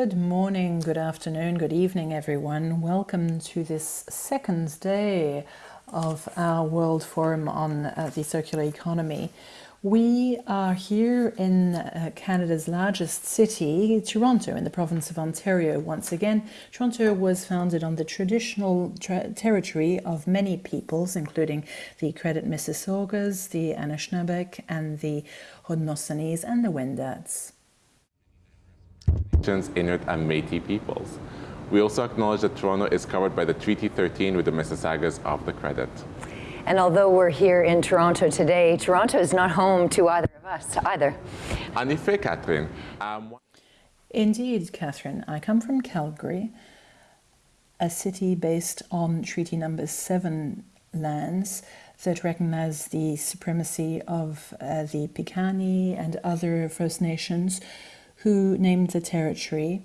Good morning, good afternoon, good evening, everyone. Welcome to this second day of our World Forum on uh, the Circular Economy. We are here in uh, Canada's largest city, Toronto, in the province of Ontario. Once again, Toronto was founded on the traditional territory of many peoples, including the Credit Mississaugas, the Anishinaabeg, and the Haudenosaunees, and the Wendats. Inuit and Métis peoples. We also acknowledge that Toronto is covered by the Treaty 13 with the Mississaugas of the Credit. And although we're here in Toronto today, Toronto is not home to either of us either. En effet, Catherine. Um, Indeed, Catherine. I come from Calgary, a city based on Treaty Number 7 lands that recognize the supremacy of uh, the Piikani and other First Nations who named the territory.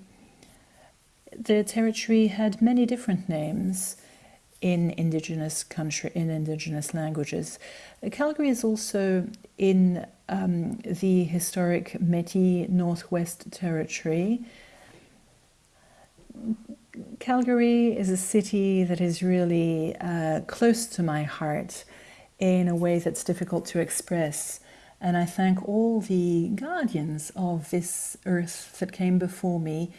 The territory had many different names in indigenous country in indigenous languages. Calgary is also in um, the historic Métis Northwest Territory. Calgary is a city that is really uh, close to my heart in a way that's difficult to express. And I thank all the guardians of this earth that came before me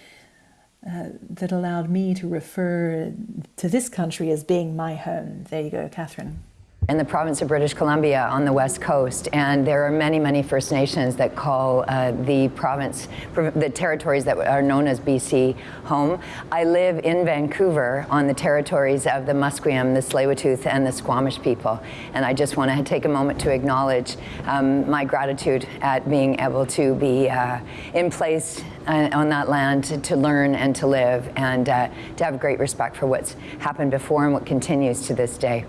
uh, that allowed me to refer to this country as being my home. There you go, Catherine in the province of British Columbia on the west coast and there are many many First Nations that call uh, the province the territories that are known as BC home. I live in Vancouver on the territories of the Musqueam, the Tsleil-Waututh and the Squamish people and I just want to take a moment to acknowledge um, my gratitude at being able to be uh, in place uh, on that land to, to, learn and to live and uh, to have great respect for what's happened before and what continues to this day.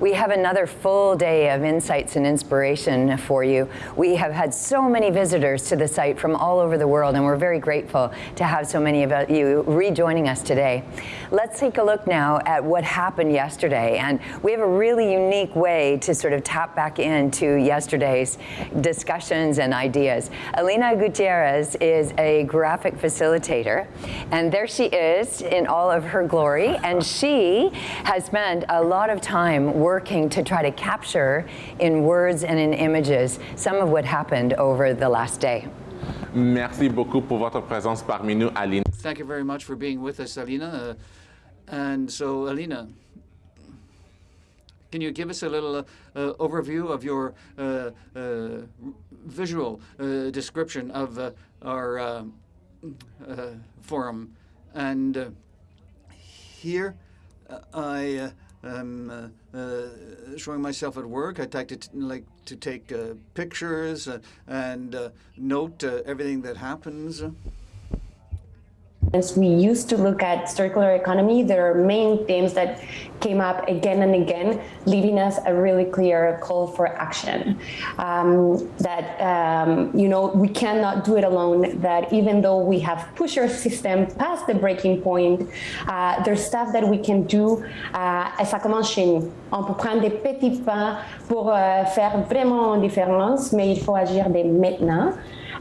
We have another full day of insights and inspiration for you. We have had so many visitors to the site from all over the world, and we're very grateful to have so many of you rejoining us today. Let's take a look now at what happened yesterday, and we have a really unique way to sort of tap back into yesterday's discussions and ideas. Alina Gutierrez is a graphic facilitator, and there she is in all of her glory, and she has spent a lot of time working working to try to capture in words and in images some of what happened over the last day. Merci beaucoup pour votre présence parmi nous, Alina. Thank you very much for being with us, Alina. Uh, and so, Alina, can you give us a little uh, uh, overview of your uh, uh visual uh, description of our forum? And here, I um, uh, uh, showing myself at work. I like to like to take uh, pictures and note everything that happens. As we used to look at circular economy, there are main themes that came up again and again, leaving us a really clear call for action. Um, that, um, you know, we cannot do it alone, that even though we have pushed our system past the breaking point, uh, there's stuff that we can do, uh, et ça. On peut prendre des petits pas pour uh, faire vraiment une différence, mais il faut agir dès maintenant.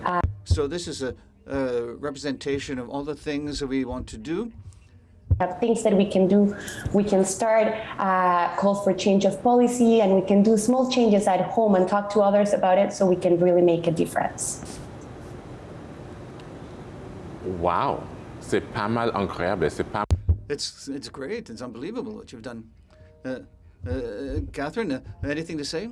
Uh, so this is a uh, representation of all the things that we want to do. Have things that we can do. We can start uh, calls for change of policy and we can do small changes at home and talk to others about it so we can really make a difference. Wow, c'est pas mal incroyable. C'est pas. It's it's great. It's unbelievable what you've done. Uh, uh, Catherine, uh, anything to say?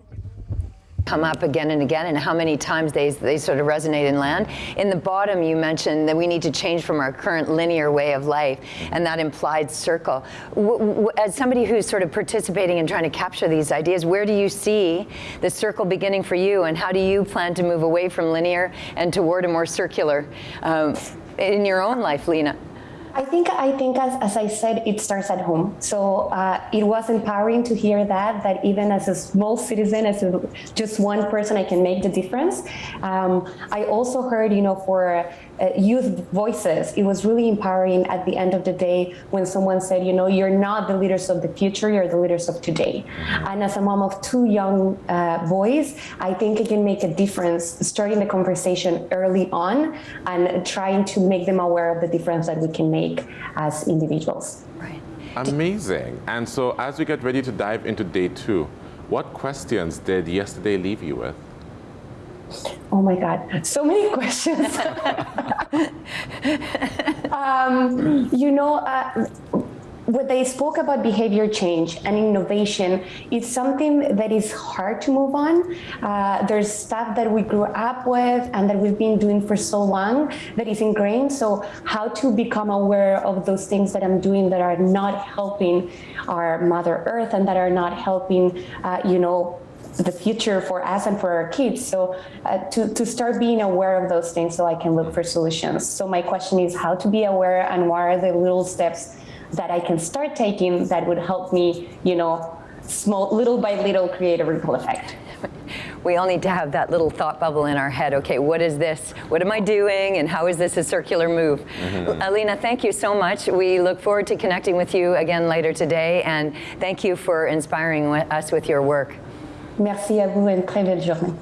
Come up again and again and how many times they, they sort of resonate and land. In the bottom, you mentioned that we need to change from our current linear way of life and that implied circle. W as somebody who's sort of participating and trying to capture these ideas, where do you see the circle beginning for you and how do you plan to move away from linear and toward a more circular um, in your own life, Lena? I think I think as, as I said, it starts at home. So uh, it was empowering to hear that that even as a small citizen, as a, just one person, I can make the difference. Um, I also heard, you know, for uh, youth voices. It was really empowering at the end of the day when someone said, you know, you're not the leaders of the future, you're the leaders of today. And as a mom of two young uh, boys, I think it can make a difference starting the conversation early on and trying to make them aware of the difference that we can make as individuals. Right. Amazing. And so as we get ready to dive into day two, what questions did yesterday leave you with? Oh my God, so many questions. um, you know, uh, when they spoke about behavior change and innovation, it's something that is hard to move on. Uh, there's stuff that we grew up with and that we've been doing for so long that is ingrained. So how to become aware of those things that I'm doing that are not helping our Mother Earth and that are not helping, uh, you know, the future for us and for our kids. So uh, to, to start being aware of those things so I can look for solutions. So my question is how to be aware and what are the little steps that I can start taking that would help me, you know, small, little by little create a ripple effect. We all need to have that little thought bubble in our head. Okay, what is this? What am I doing? And how is this a circular move? Mm-hmm. Alina, thank you so much. We look forward to connecting with you again later today. And thank you for inspiring us with your work. Merci à vous une très belle journée.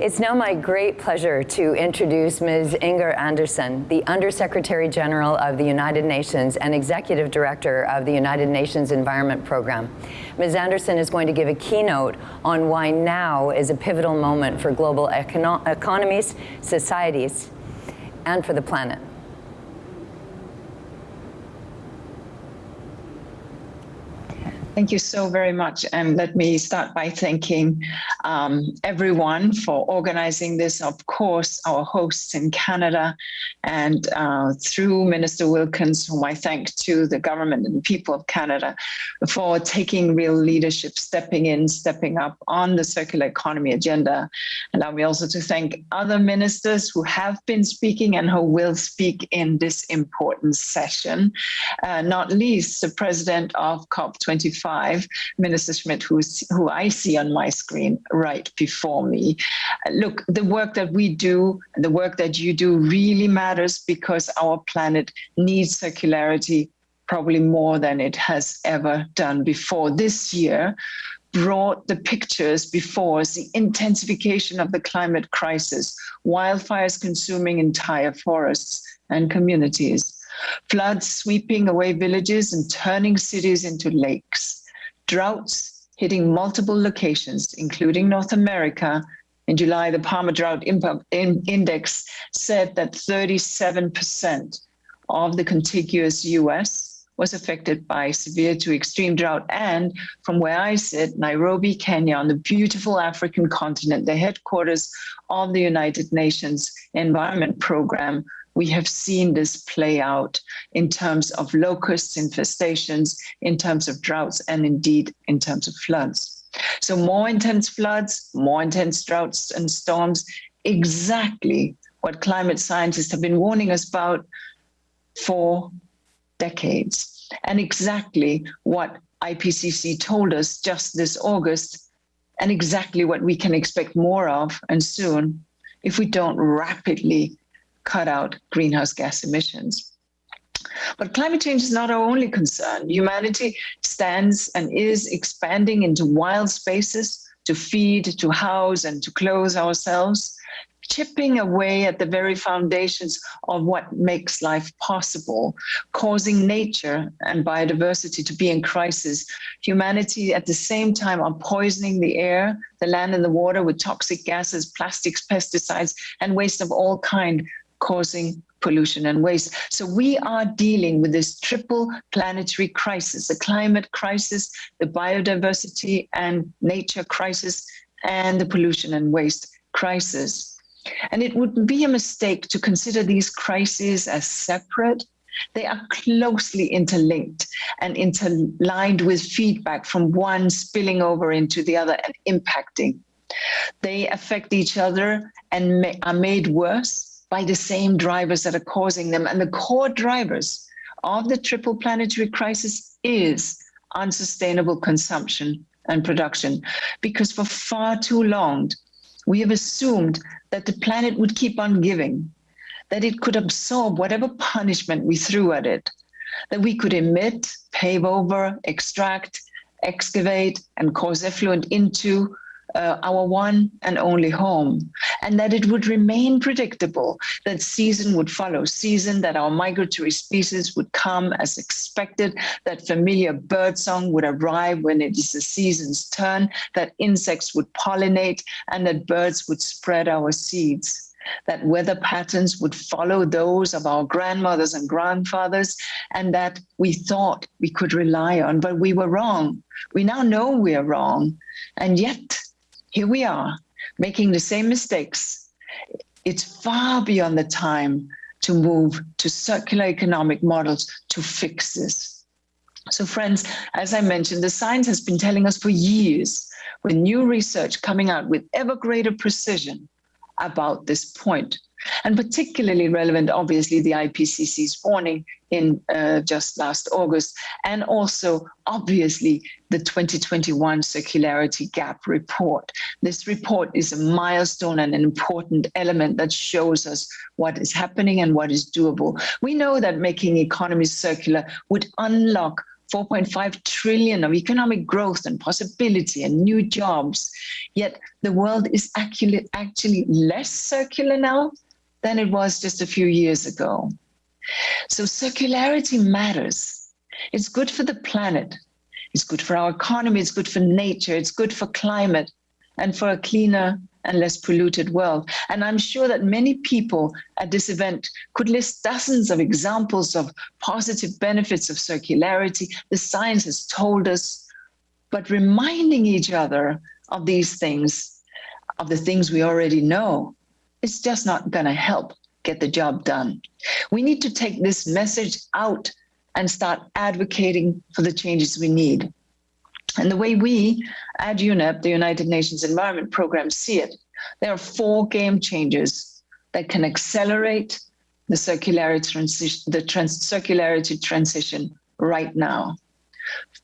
It's now my great pleasure to introduce Ms. Inger Andersen, the Undersecretary General of the United Nations and Executive Director of the United Nations Environment Program. Ms. Andersen is going to give a keynote on why now is a pivotal moment for global econo economies, societies, and for the planet. Thank you so very much. And let me start by thanking um, everyone for organizing this. Of course, our hosts in Canada and uh, through Minister Wilkinson, whom I thank to the government and the people of Canada for taking real leadership, stepping in, stepping up on the circular economy agenda. Allow me also to thank other ministers who have been speaking and who will speak in this important session, uh, not least the president of COP25 Minister Schmidt, who I see on my screen right before me. Look, the work that we do, the work that you do really matters because our planet needs circularity probably more than it has ever done before. This year, brought the pictures before us, the intensification of the climate crisis, wildfires consuming entire forests and communities, floods sweeping away villages and turning cities into lakes, droughts hitting multiple locations, including North America. In July, the Palmer Drought Index said that 37% of the contiguous US was affected by severe to extreme drought. And from where I sit, Nairobi, Kenya, on the beautiful African continent, the headquarters of the United Nations Environment Program, we have seen this play out in terms of locusts infestations, in terms of droughts, and indeed in terms of floods. So more intense floods, more intense droughts and storms, exactly what climate scientists have been warning us about for decades, and exactly what IPCC told us just this August, and exactly what we can expect more of and soon if we don't rapidly cut out greenhouse gas emissions. But climate change is not our only concern. Humanity stands and is expanding into wild spaces to feed, to house, and to clothe ourselves, chipping away at the very foundations of what makes life possible, causing nature and biodiversity to be in crisis. Humanity at the same time are poisoning the air, the land and the water with toxic gases, plastics, pesticides, and waste of all kind causing pollution and waste. So we are dealing with this triple planetary crisis, the climate crisis, the biodiversity and nature crisis, and the pollution and waste crisis. And it would be a mistake to consider these crises as separate. They are closely interlinked and interlined with feedback from one spilling over into the other and impacting. They affect each other and are made worse by the same drivers that are causing them. And the core drivers of the triple planetary crisis is unsustainable consumption and production. Because for far too long, we have assumed that the planet would keep on giving, that it could absorb whatever punishment we threw at it, that we could emit, pave over, extract, excavate, and cause effluent into uh, our one and only home, and that it would remain predictable, that season would follow season, that our migratory species would come as expected, that familiar birdsong would arrive when it is the season's turn, that insects would pollinate, and that birds would spread our seeds that weather patterns would follow those of our grandmothers and grandfathers, and that we thought we could rely on, but we were wrong. We now know we are wrong, and yet here we are making the same mistakes. It's far beyond the time to move to circular economic models to fix this. So friends, as I mentioned, the science has been telling us for years with new research coming out with ever greater precision about this point and particularly relevant, obviously, the IPCC's warning in uh, just last August, and also, obviously, the 2021 Circularity Gap Report. This report is a milestone and an important element that shows us what is happening and what is doable. We know that making economies circular would unlock 4.5 trillion of economic growth and possibility and new jobs. Yet the world is actually, actually less circular now than it was just a few years ago. So circularity matters. It's good for the planet. It's good for our economy. It's good for nature. It's good for climate and for a cleaner and less polluted world. And I'm sure that many people at this event could list dozens of examples of positive benefits of circularity. The science has told us, but reminding each other of these things, of the things we already know, it's just not going to help get the job done. We need to take this message out and start advocating for the changes we need. And the way we at UNEP, the United Nations Environment Program, see it, there are four game changers that can accelerate the circularity transition, the trans circularity transition right now.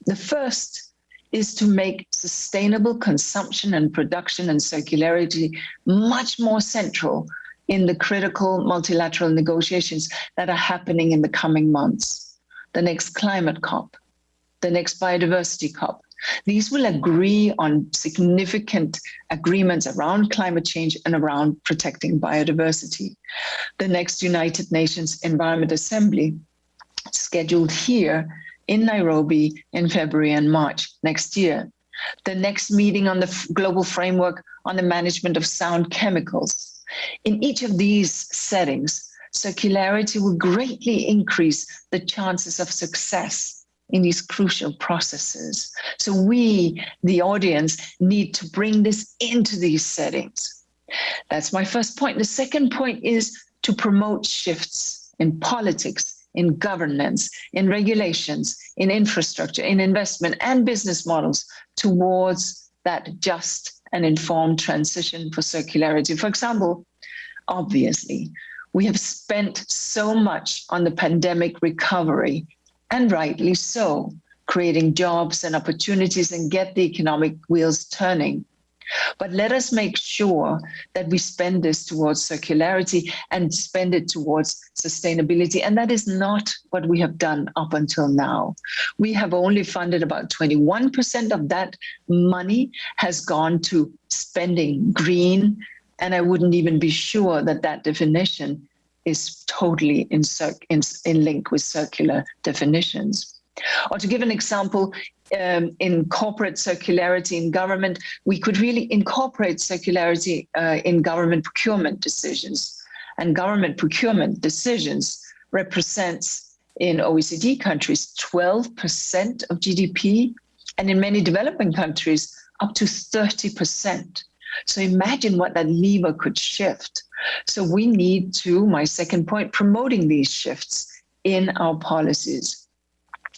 The first is to make sustainable consumption and production and circularity much more central in the critical multilateral negotiations that are happening in the coming months. The next climate COP, the next biodiversity COP. These will agree on significant agreements around climate change and around protecting biodiversity. The next United Nations Environment Assembly scheduled here in Nairobi in February and March next year. The next meeting on the global framework on the management of sound chemicals. In each of these settings, circularity will greatly increase the chances of success in these crucial processes. So we, the audience, need to bring this into these settings. That's my first point. The second point is to promote shifts in politics in governance, in regulations, in infrastructure, in investment and business models towards that just and informed transition for circularity. For example, obviously, we have spent so much on the pandemic recovery, and rightly so, creating jobs and opportunities and get the economic wheels turning. But let us make sure that we spend this towards circularity and spend it towards sustainability. And that is not what we have done up until now. We have only funded about 21% of that money has gone to spending green. And I wouldn't even be sure that that definition is totally in, in, in link with circular definitions. Or to give an example, um, in corporate circularity in government, we could really incorporate circularity uh, in government procurement decisions. And government procurement decisions represents in OECD countries 12% of GDP, and in many developing countries, up to 30%. So imagine what that lever could shift. So we need to, my second point, promoting these shifts in our policies.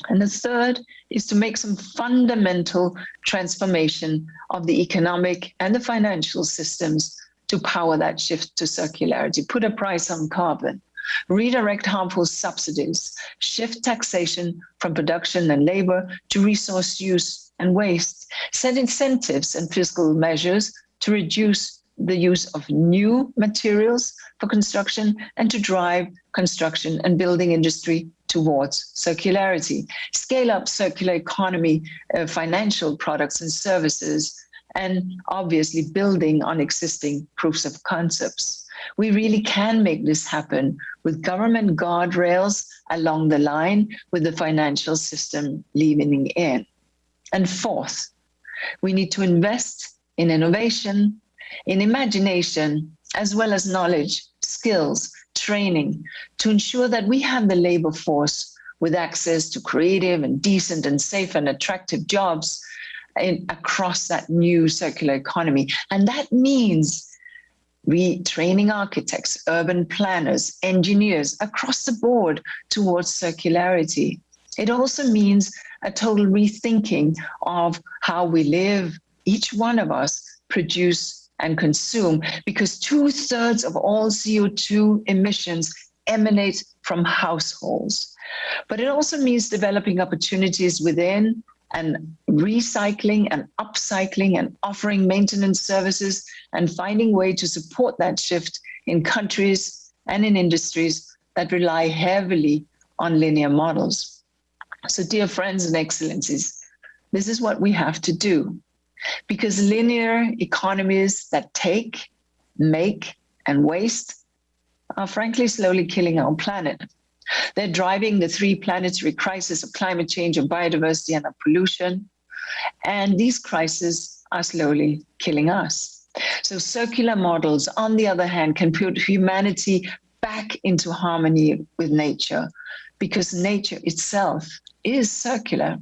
And the third is to make some fundamental transformation of the economic and the financial systems to power that shift to circularity, put a price on carbon, redirect harmful subsidies, shift taxation from production and labor to resource use and waste, set incentives and fiscal measures to reduce the use of new materials for construction and to drive construction and building industry towards circularity. Scale up circular economy, uh, financial products and services, and obviously building on existing proofs of concepts. We really can make this happen with government guardrails along the line with the financial system leaning in. And fourth, we need to invest in innovation, in imagination, as well as knowledge, skills, training to ensure that we have the labor force with access to creative and decent and safe and attractive jobs in, across that new circular economy. And that means retraining architects, urban planners, engineers across the board towards circularity. It also means a total rethinking of how we live, each one of us produce and consume, because two thirds of all CO2 emissions emanate from households. But it also means developing opportunities within and recycling and upcycling and offering maintenance services and finding way to support that shift in countries and in industries that rely heavily on linear models. So dear friends and excellencies, this is what we have to do because linear economies that take, make, and waste are frankly slowly killing our planet. They're driving the three planetary crises of climate change and biodiversity and of pollution. And these crises are slowly killing us. So circular models, on the other hand, can put humanity back into harmony with nature because nature itself is circular.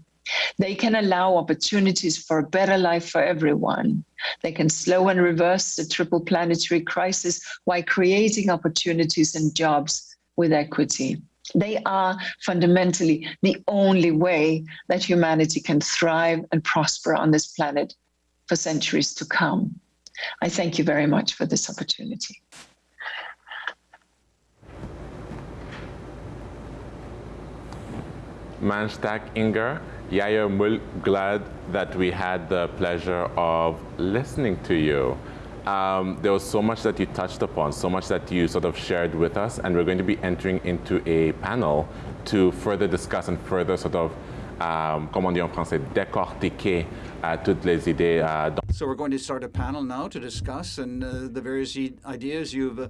They can allow opportunities for a better life for everyone. They can slow and reverse the triple planetary crisis while creating opportunities and jobs with equity. They are fundamentally the only way that humanity can thrive and prosper on this planet for centuries to come. I thank you very much for this opportunity. Mannstak Inger, Yaya Mul, glad that we had the pleasure of listening to you. Um, there was so much that you touched upon, so much that you sort of shared with us, and we're going to be entering into a panel to further discuss and further sort of, um, comment on dit en français, décortiquer uh, toutes les idées. Uh, so we're going to start a panel now to discuss and uh, the various ideas you've uh,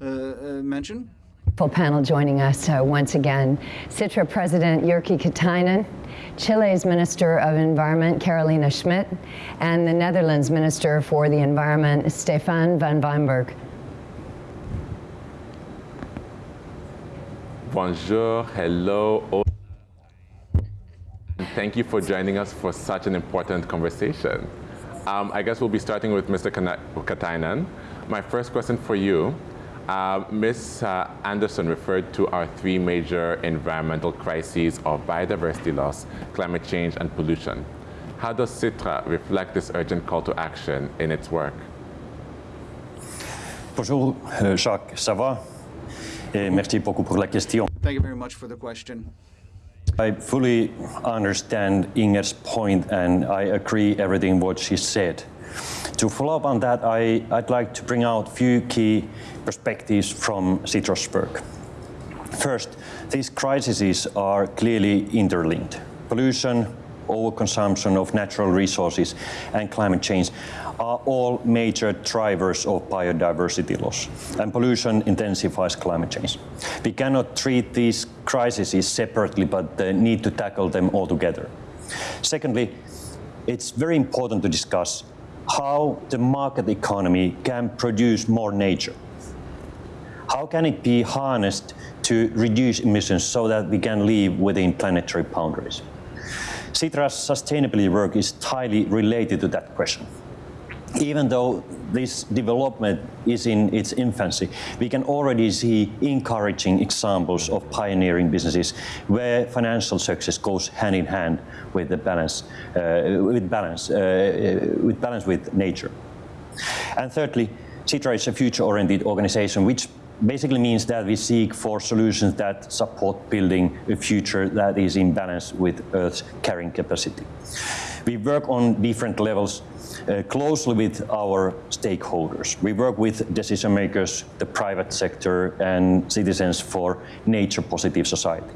uh, mentioned. Full panel joining us once again. Sitra President Jyrki Katainen, Chile's Minister of Environment, Carolina Schmidt, and the Netherlands Minister for the Environment, Steven van Weyenberg. Bonjour, hello. and Thank you for joining us for such an important conversation. Um, I guess we'll be starting with Mr. Katainen. My first question for you uh, Ms. Uh, Andersen referred to our three major environmental crises of biodiversity loss, climate change, and pollution. How does Sitra reflect this urgent call to action in its work? Bonjour, euh, Jacques, ça va? Et merci beaucoup pour la question. Thank you very much for the question. I fully understand Inger's point and I agree everything what she said. To follow up on that, I, would like to bring out a few key perspectives from Citrusburg. First, these crises are clearly interlinked. Pollution, overconsumption of natural resources, and climate change are all major drivers of biodiversity loss, and pollution intensifies climate change. We cannot treat these crises separately, but uh, need to tackle them all together. Secondly, it's very important to discuss how the market economy can produce more nature. How can it be harnessed to reduce emissions so that we can live within planetary boundaries? Sitra's sustainability work is tightly related to that question. Even though this development is in its infancy, we can already see encouraging examples of pioneering businesses where financial success goes hand in hand with the balance, uh, with balance, uh, uh with balance with nature. And thirdly, Sitra is a future-oriented organization which basically means that we seek for solutions that support building a future that is in balance with Earth's carrying capacity. We work on different levels uh, closely with our stakeholders. We work with decision makers, the private sector, and citizens for nature positive society.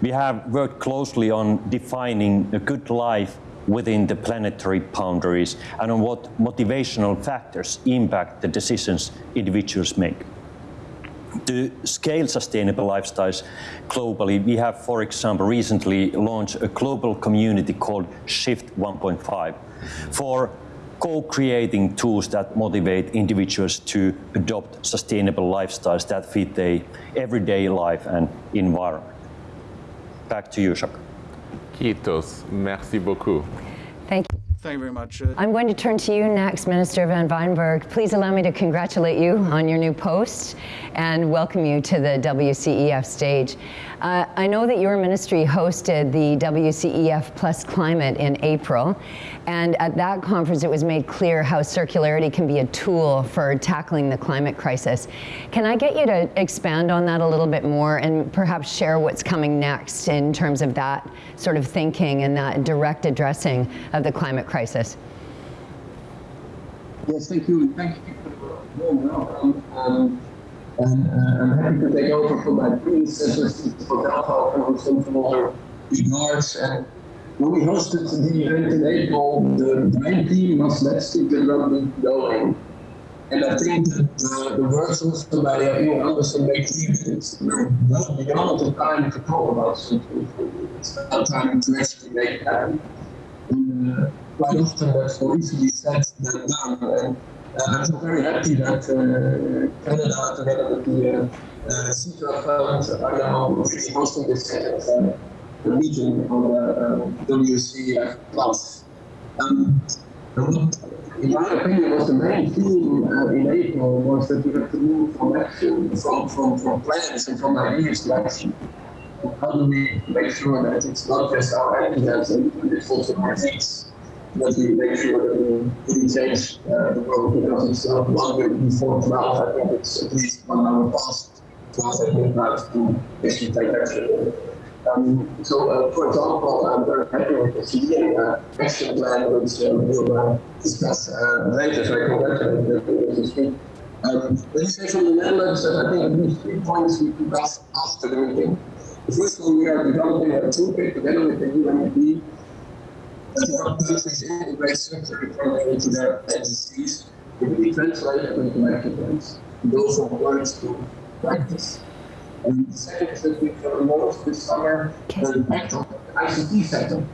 We have worked closely on defining a good life within the planetary boundaries and on what motivational factors impact the decisions individuals make. To scale sustainable lifestyles globally, we have, for example, recently launched a global community called Shift 1.5 for co-creating tools that motivate individuals to adopt sustainable lifestyles that fit their everyday life and environment. Back to you, Jacques. Kiitos. Merci beaucoup. Thank you. Thank you very much. Uh, I'm going to turn to you next, Minister Van Weyenberg. Please allow me to congratulate you on your new post and welcome you to the WCEF stage. Uh, I know that your ministry hosted the WCEF Plus Climate in April, and at that conference it was made clear how circularity can be a tool for tackling the climate crisis. Can I get you to expand on that a little bit more and perhaps share what's coming next in terms of that sort of thinking and that direct addressing of the climate crisis? Yes, thank you. and Thank you for the warm welcome. Um, and uh, I'm happy to take over from my predecessor, for Delta, was some other regards. And when we hosted the event in April, the, the main theme was Let's Keep the Rugby Going. And I think that uh, the words also by uh, Inger Andersen make it's well beyond the time to talk about something. It's now time to actually make happen. And uh, quite often that's more easily said than done. And uh, I'm so very happy that uh, Canada, together with the uh, uh, Sitra Fund, are now really hosting this uh, meeting on the uh, WCF Plus. Um, in my opinion, was the main theme uh, in April was that we have to move from action, from, from, from plans and from ideas to action. How do we make sure that it's not just our ideas and it's also our needs? We make sure that we really change uh, the because it's not one longer before 12. I think it's at least one hour past 12 at midnight to actually take action. Um, so, uh, for example, I'm very happy with the civilian uh, action plan, which uh, we'll uh, discuss uh, later, so I congratulate you this week. Um, let me say from the Netherlands I think these three points we discussed after the meeting. The first one, we are developing a toolkit together with the UNEP to help countries integrate circular economy into their agencies, it really translated into action plans, to go from words to practice. And the second is that we can launch this summer impact the ICT sector,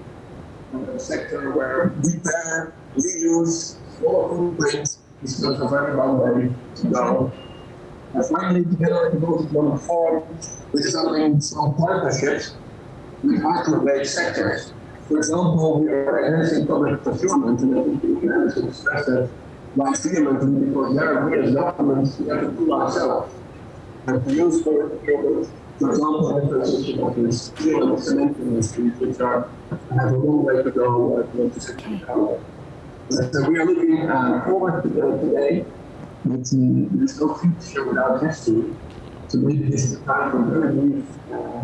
a sector where repair, reuse, smaller footprint is a very long way to go. And finally, together with the Baltic One Forum, we're developing small partnerships with hard-to-abate sectors for example, we are enhancing public procurement, and I think we can also stress that quite vehemently because there we as governments we have to do ourselves. And to use public procurement, for example, in the transition of the steel and cement industries, which are have a long way to go uh, to. But uh, we are looking uh, forward to that today, but uh, there's no future without history. So maybe this is the time for very brief uh,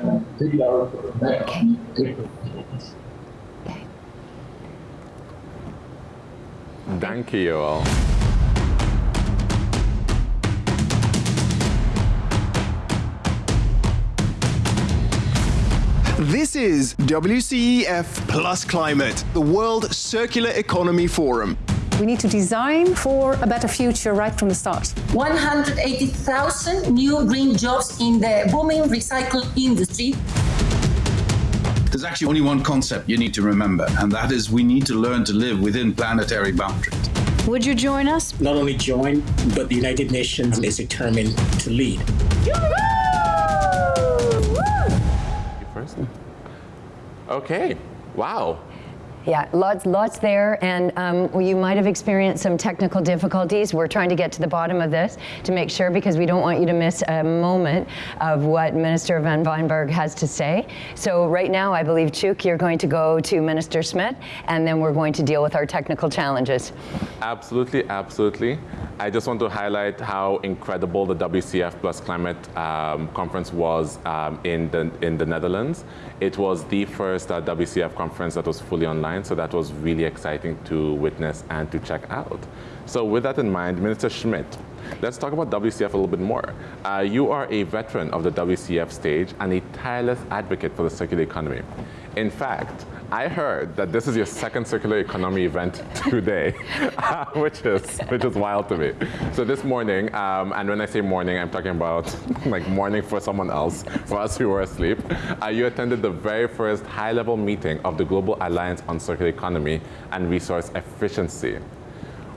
uh, video back okay. On Danke, Joel. This is WCEF Plus Climate, the World Circular Economy Forum. We need to design for a better future right from the start. 180,000 new green jobs in the booming recycle industry. There's actually only one concept you need to remember, and that is we need to learn to live within planetary boundaries. Would you join us? Not only join, but the United Nations is determined to lead. You first? Okay. Wow. Yeah, lots, lots there, and um, you might have experienced some technical difficulties. We're trying to get to the bottom of this to make sure, because we don't want you to miss a moment of what Minister Van Weyenberg has to say. So right now, I believe, Chuk, you're going to go to Minister Smit, and then we're going to deal with our technical challenges. Absolutely, absolutely. I just want to highlight how incredible the WCF Plus Climate um, Conference was um, in, the, in the Netherlands. It was the first uh, WCF conference that was fully online online, so that was really exciting to witness and to check out. So with that in mind, Minister Schmidt, let's talk about WCF a little bit more. Uh, you are a veteran of the WCF stage and a tireless advocate for the circular economy. In fact, I heard that this is your second circular economy event today, which is which is wild to me. So this morning, um, and when I say morning, I'm talking about like morning for someone else, for us who were asleep. Uh, you attended the very first high-level meeting of the Global Alliance on Circular Economy and Resource Efficiency.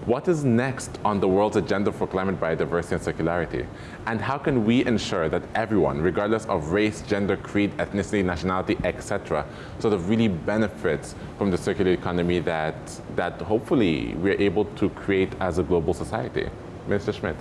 What is next on the world's agenda for climate biodiversity and circularity? And how can we ensure that everyone, regardless of race, gender, creed, ethnicity, nationality, etc., sort of really benefits from the circular economy that, that hopefully we're able to create as a global society? Mr. Schmidt.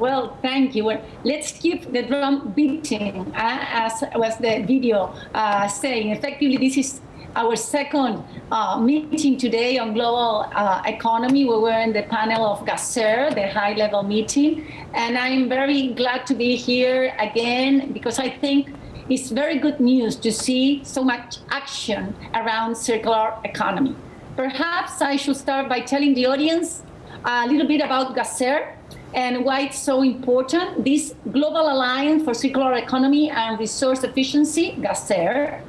Well, thank you. Well, let's keep the drum beating, uh, as was the video uh, saying. Effectively, this is our second uh, meeting today on global uh, economy. We were in the panel of GACER, the high-level meeting, and I'm very glad to be here again because I think it's very good news to see so much action around circular economy. Perhaps I should start by telling the audience a little bit about GACER and why it's so important. This Global Alliance for Circular Economy and Resource Efficiency, GACER,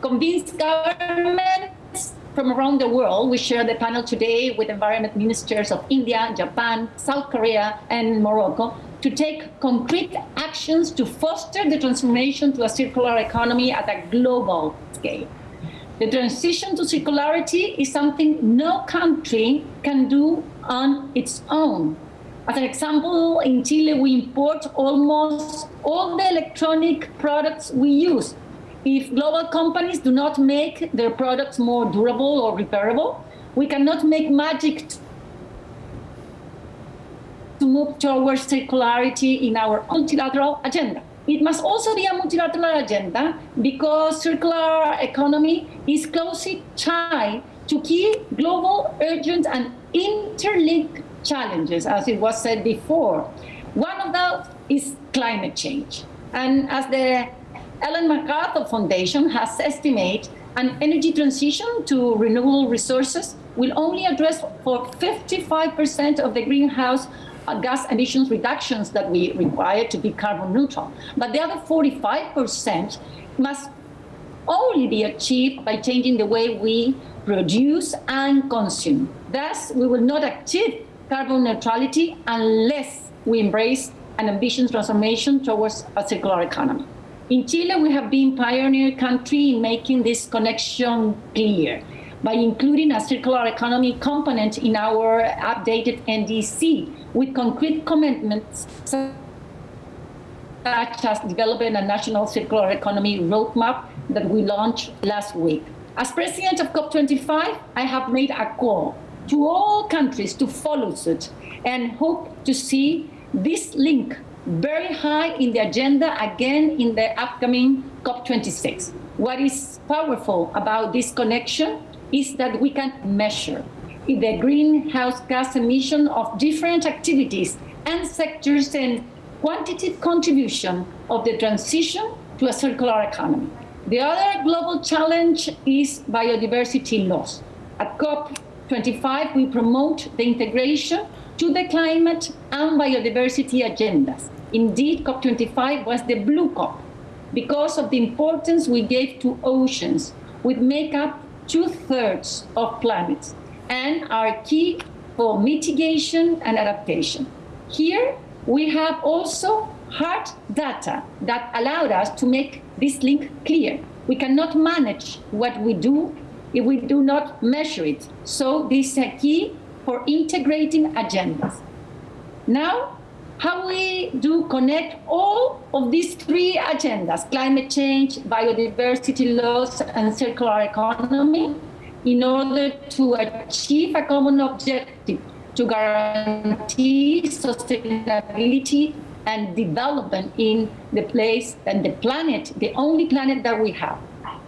convince governments from around the world. We share the panel today with environment ministers of India, Japan, South Korea, and Morocco to take concrete actions to foster the transformation to a circular economy at a global scale. The transition to circularity is something no country can do on its own. As an example, in Chile, we import almost all the electronic products we use if global companies do not make their products more durable or repairable, we cannot make magic to move towards circularity in our multilateral agenda. It must also be a multilateral agenda because circular economy is closely tied to key global, urgent, and interlinked challenges, as it was said before. One of those is climate change. And as the Ellen MacArthur Foundation has estimated an energy transition to renewable resources will only address for 55% of the greenhouse gas emissions reductions that we require to be carbon neutral. But the other 45% must only be achieved by changing the way we produce and consume. Thus, we will not achieve carbon neutrality unless we embrace an ambitious transformation towards a circular economy. In Chile, we have been a pioneer country in making this connection clear by including a circular economy component in our updated NDC with concrete commitments such as developing a national circular economy roadmap that we launched last week. As president of COP25, I have made a call to all countries to follow suit and hope to see this link very high in the agenda again in the upcoming COP26. What is powerful about this connection is that we can measure the greenhouse gas emission of different activities and sectors and quantitative contribution of the transition to a circular economy. The other global challenge is biodiversity loss. At COP25, we promote the integration to the climate and biodiversity agendas. Indeed, COP25 was the blue COP because of the importance we gave to oceans, which make up two-thirds of planets and are key for mitigation and adaptation. Here, we have also hard data that allowed us to make this link clear. We cannot manage what we do if we do not measure it. So this is a key for integrating agendas. Now, how we do connect all of these three agendas, climate change, biodiversity loss, and circular economy, in order to achieve a common objective to guarantee sustainability and development in the place and the planet, the only planet that we have.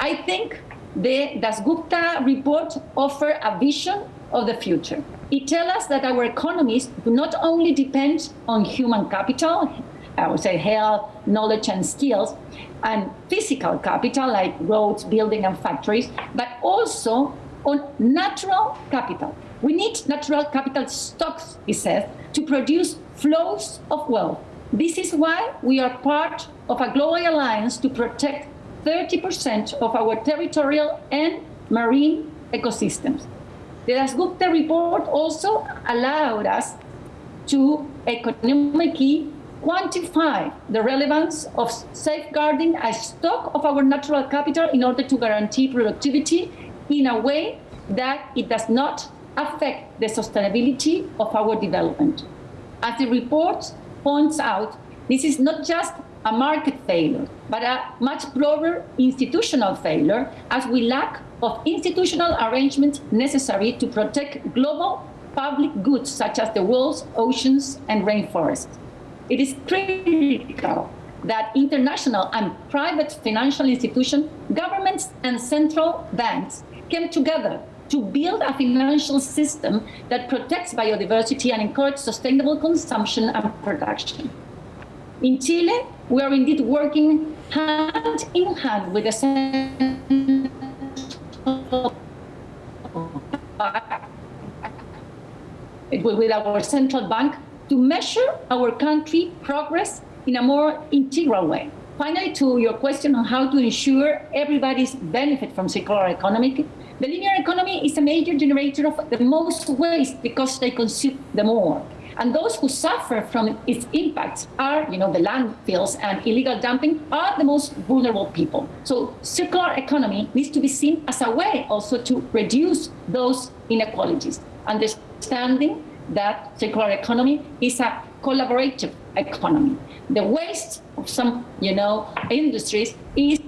I think the Dasgupta report offer a vision of the future. It tells us that our economies do not only depend on human capital, I would say health, knowledge and skills, and physical capital like roads, building and factories, but also on natural capital. We need natural capital stocks, he says, to produce flows of wealth. This is why we are part of a global alliance to protect 30% of our territorial and marine ecosystems. The Dasgupta report also allowed us to economically quantify the relevance of safeguarding a stock of our natural capital in order to guarantee productivity in a way that it does not affect the sustainability of our development. As the report points out, this is not just a market failure, but a much broader institutional failure as we lack of institutional arrangements necessary to protect global public goods such as the world's oceans and rainforests. It is critical that international and private financial institutions, governments and central banks came together to build a financial system that protects biodiversity and encourages sustainable consumption and production. In Chile, we are indeed working hand in hand with the with our central bank to measure our country progress in a more integral way. Finally, to your question on how to ensure everybody's benefit from circular economy, the linear economy is a major generator of the most waste because they consume the more. And those who suffer from its impacts are, you know, the landfills and illegal dumping are the most vulnerable people. So circular economy needs to be seen as a way also to reduce those inequalities. Understanding that circular economy is a collaborative economy. The waste of some, you know, industries is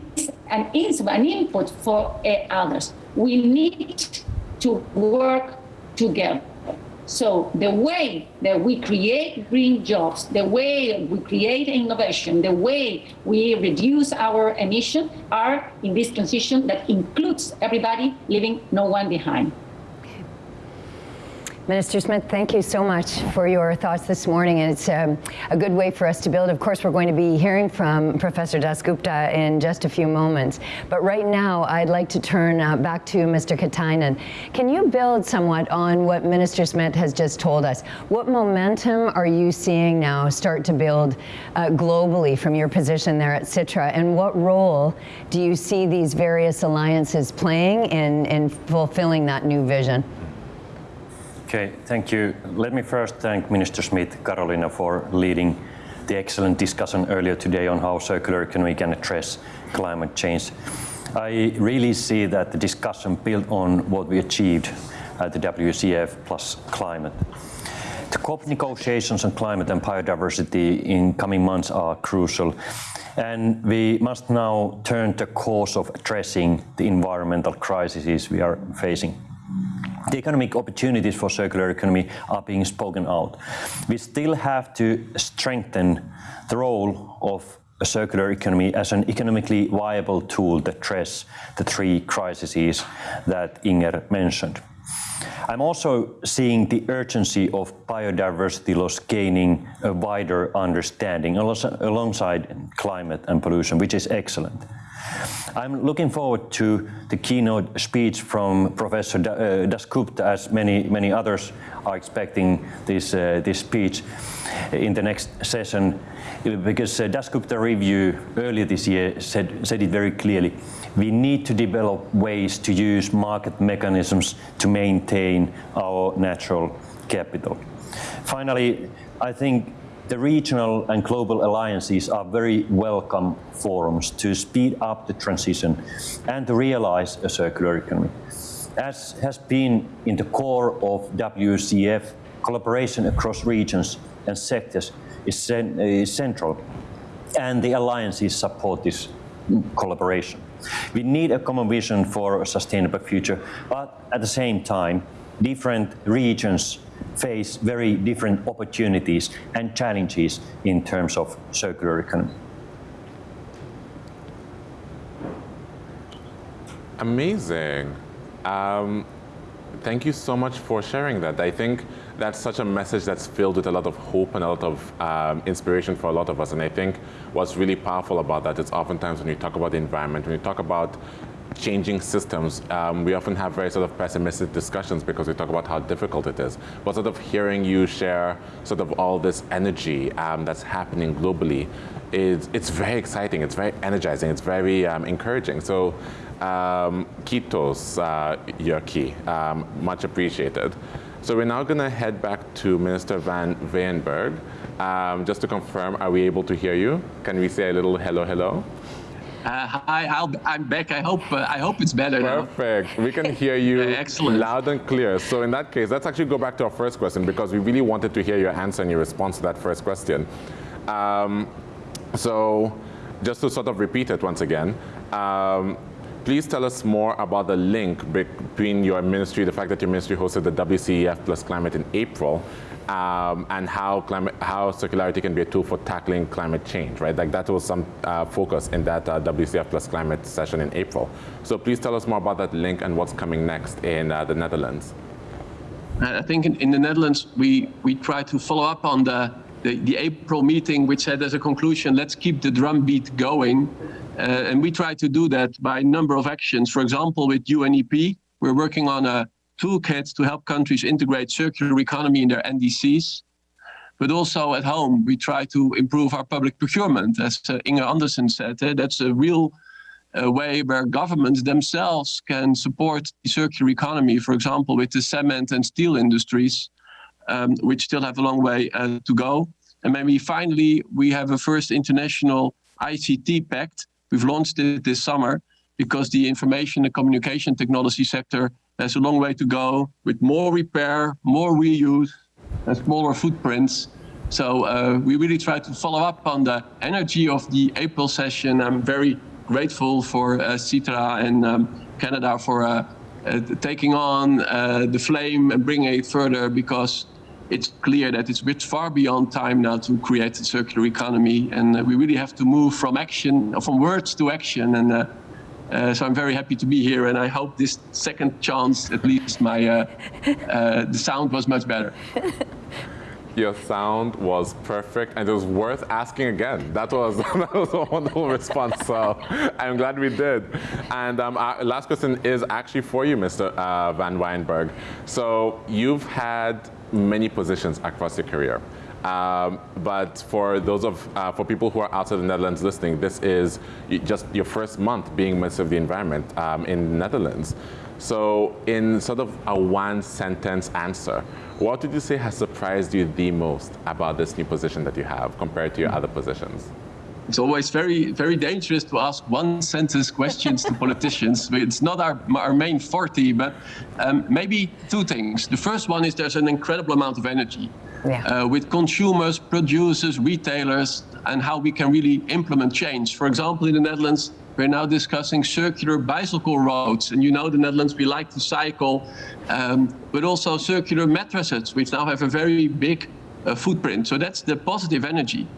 an, an input for uh, others. We need to work together. So the way that we create green jobs, the way we create innovation, the way we reduce our emission are in this transition that includes everybody, leaving no one behind. Minister Smith, thank you so much for your thoughts this morning. And it's um, a good way for us to build. Of course, we're going to be hearing from Professor Dasgupta in just a few moments. But right now, I'd like to turn uh, back to Mr. Katainen. Can you build somewhat on what Minister Smith has just told us? What momentum are you seeing now start to build uh, globally from your position there at Sitra? And what role do you see these various alliances playing in, in fulfilling that new vision? Okay, thank you. Let me first thank Minister Smith, Carolina, for leading the excellent discussion earlier today on how circular economy can address climate change. I really see that the discussion built on what we achieved at the WCEF plus climate. The COP negotiations on climate and biodiversity in coming months are crucial and we must now turn the course of addressing the environmental crises we are facing the economic opportunities for circular economy are being spoken out. We still have to strengthen the role of a circular economy as an economically viable tool to address the three crises that Inger mentioned. I'm also seeing the urgency of biodiversity loss gaining a wider understanding alongside climate and pollution, which is excellent. I'm looking forward to the keynote speech from Professor uh, Dasgupta, as many many others are expecting this uh, this speech in the next session, because uh, Dasgupta review earlier this year said said it very clearly. We need to develop ways to use market mechanisms to maintain our natural capital. Finally, I think the regional and global alliances are very welcome forums to speed up the transition and to realize a circular economy. As has been in the core of WCEF, collaboration across regions and sectors is, cen is central, and the alliances support this collaboration. We need a common vision for a sustainable future, but at the same time, different regions face very different opportunities and challenges in terms of circular economy. Amazing. Um, thank you so much for sharing that. I think that's such a message that's filled with a lot of hope and a lot of um, inspiration for a lot of us. And I think what's really powerful about that is oftentimes when you talk about the environment, when you talk about changing systems, um, we often have very sort of pessimistic discussions because we talk about how difficult it is. But sort of hearing you share sort of all this energy um, that's happening globally, is it's very exciting, it's very energizing, it's very um, encouraging. So um, Kitos, uh, Jyrki, um, much appreciated. So we're now going to head back to Minister Van Weyenberg. Um, just to confirm, are we able to hear you? Can we say a little hello, hello? Uh, hi, i am back. I hope uh, I hope it's better Perfect. We can hear you excellent. loud and clear. So in that case, let's actually go back to our first question because we really wanted to hear your answer and your response to that first question. Um, so just to sort of repeat it once again, um, please tell us more about the link between your ministry, the fact that your ministry hosted the WCEF plus climate in April, um, and how climate, how circularity can be a tool for tackling climate change, right? Like that was some uh, focus in that uh, WCEF plus climate session in April. So please tell us more about that link and what's coming next in uh, the Netherlands. I think in, in, the Netherlands, we, we try to follow up on the, the, the, April meeting, which said as a conclusion, let's keep the drumbeat going. Uh, and we try to do that by a number of actions. For example, with UNEP, we're working on a toolkit to help countries integrate circular economy in their NDCs. But also at home, we try to improve our public procurement. As uh, Inger Andersen said, uh, that's a real uh, way where governments themselves can support the circular economy, for example, with the cement and steel industries, um, which still have a long way uh, to go. And maybe finally, we have a first international ICT pact. We've launched it this summer because the information and communication technology sector has a long way to go with more repair, more reuse, and smaller footprints. So uh, we really try to follow up on the energy of the April session. I'm very grateful for uh, Sitra and um, Canada for uh, uh taking on uh, the flame and bringing it further because it's clear that it's far beyond time now to create a circular economy. And uh, we really have to move from action, from words to action. And uh, so I'm very happy to be here, and I hope this second chance, at least, my uh, uh, the sound was much better. Your sound was perfect, and it was worth asking again. That was that was a wonderful response. So I'm glad we did. And um, our last question is actually for you, Mr. Uh, Van Weyenberg. So you've had many positions across your career. Um, but for those of, uh, for people who are outside the Netherlands listening, this is just your first month being Minister of the Environment um, in the Netherlands. So in sort of a one sentence answer, what would you say has surprised you the most about this new position that you have compared to your other positions? It's always very, very dangerous to ask one sentence questions to politicians. It's not our, our main forte, but um, maybe two things. The first one is there's an incredible amount of energy yeah. uh, with consumers, producers, retailers, and how we can really implement change. For example, in the Netherlands, we're now discussing circular bicycle roads. And you know the Netherlands, we like to cycle, um, but also circular mattresses, which now have a very big uh, footprint. So that's the positive energy.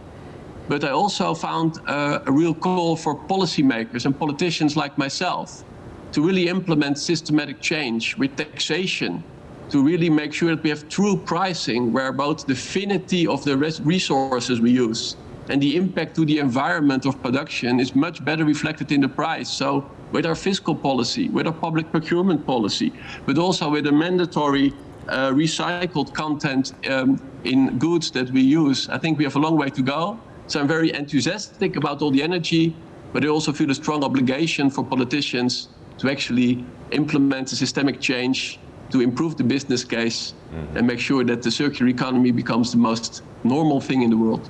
But I also found uh, a real call for policymakers and politicians like myself to really implement systematic change with taxation, to really make sure that we have true pricing where both the finity of the resources we use and the impact to the environment of production is much better reflected in the price. So with our fiscal policy, with our public procurement policy, but also with a mandatory uh, recycled content um, in goods that we use, I think we have a long way to go. So I'm very enthusiastic about all the energy, but I also feel a strong obligation for politicians to actually implement a systemic change to improve the business case mm-hmm. and make sure that the circular economy becomes the most normal thing in the world.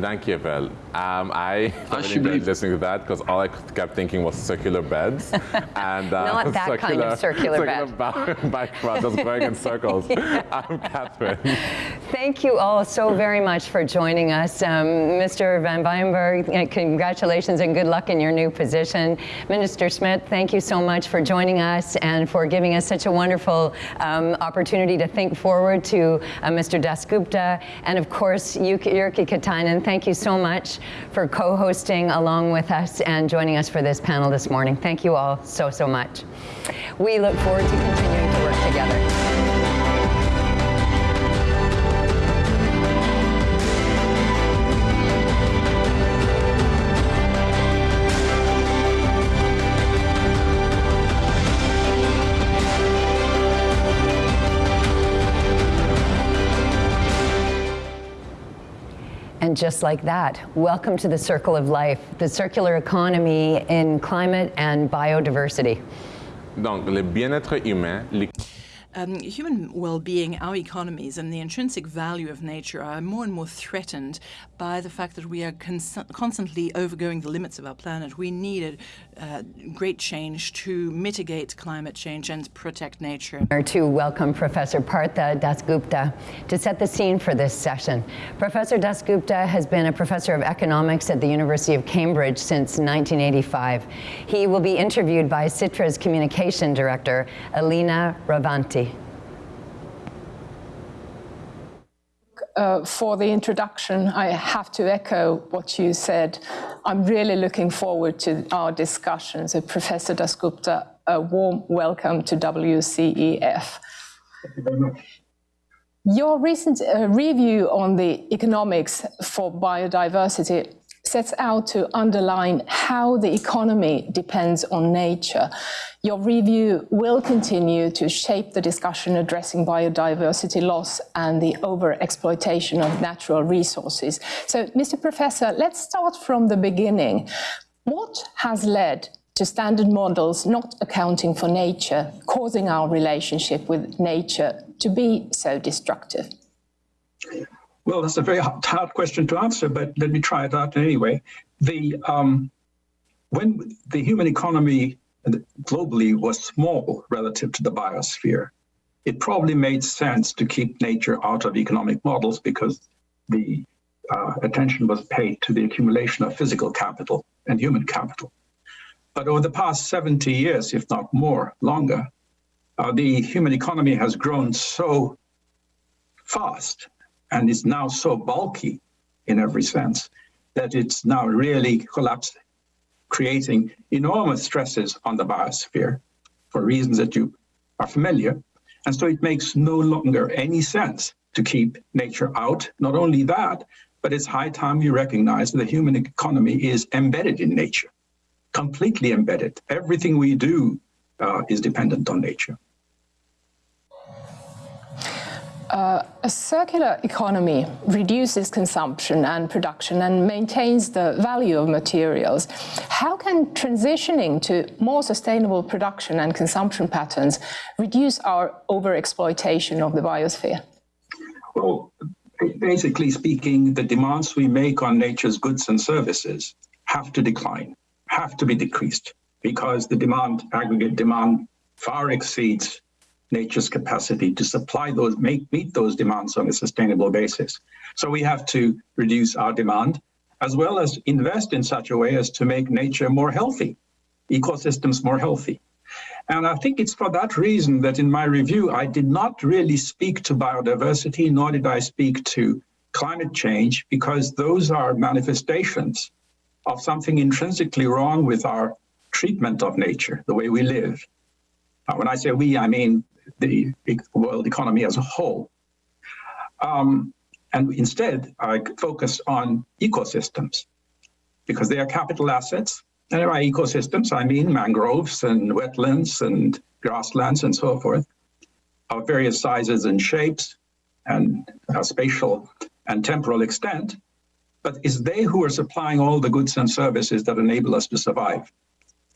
Thank you, Vel. Um, I really enjoyed listening to that because all I kept thinking was circular beds. and uh, Not that circular, kind of circular, circular bed. bike just going in circles. yeah. I'm Catherine. Thank you all so very much for joining us. Um, Mr. Van Weyenberg, congratulations and good luck in your new position. Minister Smit, thank you so much for joining us and for giving us such a wonderful um, opportunity to think forward to uh, Mr. Dasgupta. And of course, Jyrki Katainen, thank you so much for co-hosting along with us and joining us for this panel this morning. Thank you all so, so much. We look forward to continuing to work together. And just like that, welcome to the Circle of Life, the circular economy in climate and biodiversity. Donc, le bien-être humain, um, human well-being, our economies, and the intrinsic value of nature are more and more threatened by the fact that we are constantly overgoing the limits of our planet. We need a uh, great change to mitigate climate change and protect nature. To welcome Professor Partha Dasgupta to set the scene for this session. Professor Dasgupta has been a professor of economics at the University of Cambridge since 1985. He will be interviewed by Sitra's communication director, Alina Ravanti. Uh, for the introduction, I have to echo what you said. I'm really looking forward to our discussions. So Professor Dasgupta, a warm welcome to WCEF. Thank you very much. Your recent uh, review on the economics for biodiversity sets out to underline how the economy depends on nature. Your review will continue to shape the discussion addressing biodiversity loss and the overexploitation of natural resources. So, Mr. Professor, let's start from the beginning. What has led to standard models not accounting for nature, causing our relationship with nature to be so destructive? Well, that's a very hard question to answer, but let me try it out anyway. The um, when the human economy globally was small relative to the biosphere, it probably made sense to keep nature out of economic models because the uh, attention was paid to the accumulation of physical capital and human capital. But over the past 70 years, if not more, longer, uh, the human economy has grown so fast and is now so bulky in every sense that it's now really collapsed, creating enormous stresses on the biosphere for reasons that you are familiar. And so it makes no longer any sense to keep nature out. Not only that, but it's high time we recognize that the human economy is embedded in nature, completely embedded. Everything we do uh, is dependent on nature. Uh, a circular economy reduces consumption and production and maintains the value of materials. How can transitioning to more sustainable production and consumption patterns reduce our overexploitation of the biosphere? Well, basically speaking, the demands we make on nature's goods and services have to decline, have to be decreased, because the demand, aggregate demand, far exceeds nature's capacity to supply those, make, meet those demands on a sustainable basis. So we have to reduce our demand as well as invest in such a way as to make nature more healthy, ecosystems more healthy. And I think it's for that reason that in my review, I did not really speak to biodiversity, nor did I speak to climate change, because those are manifestations of something intrinsically wrong with our treatment of nature, the way we live. Uh, when I say we, I mean the world economy as a whole. Um, and instead, I focus on ecosystems because they are capital assets. And by ecosystems, I mean mangroves and wetlands and grasslands and so forth of various sizes and shapes and uh, spatial and temporal extent. But it's they who are supplying all the goods and services that enable us to survive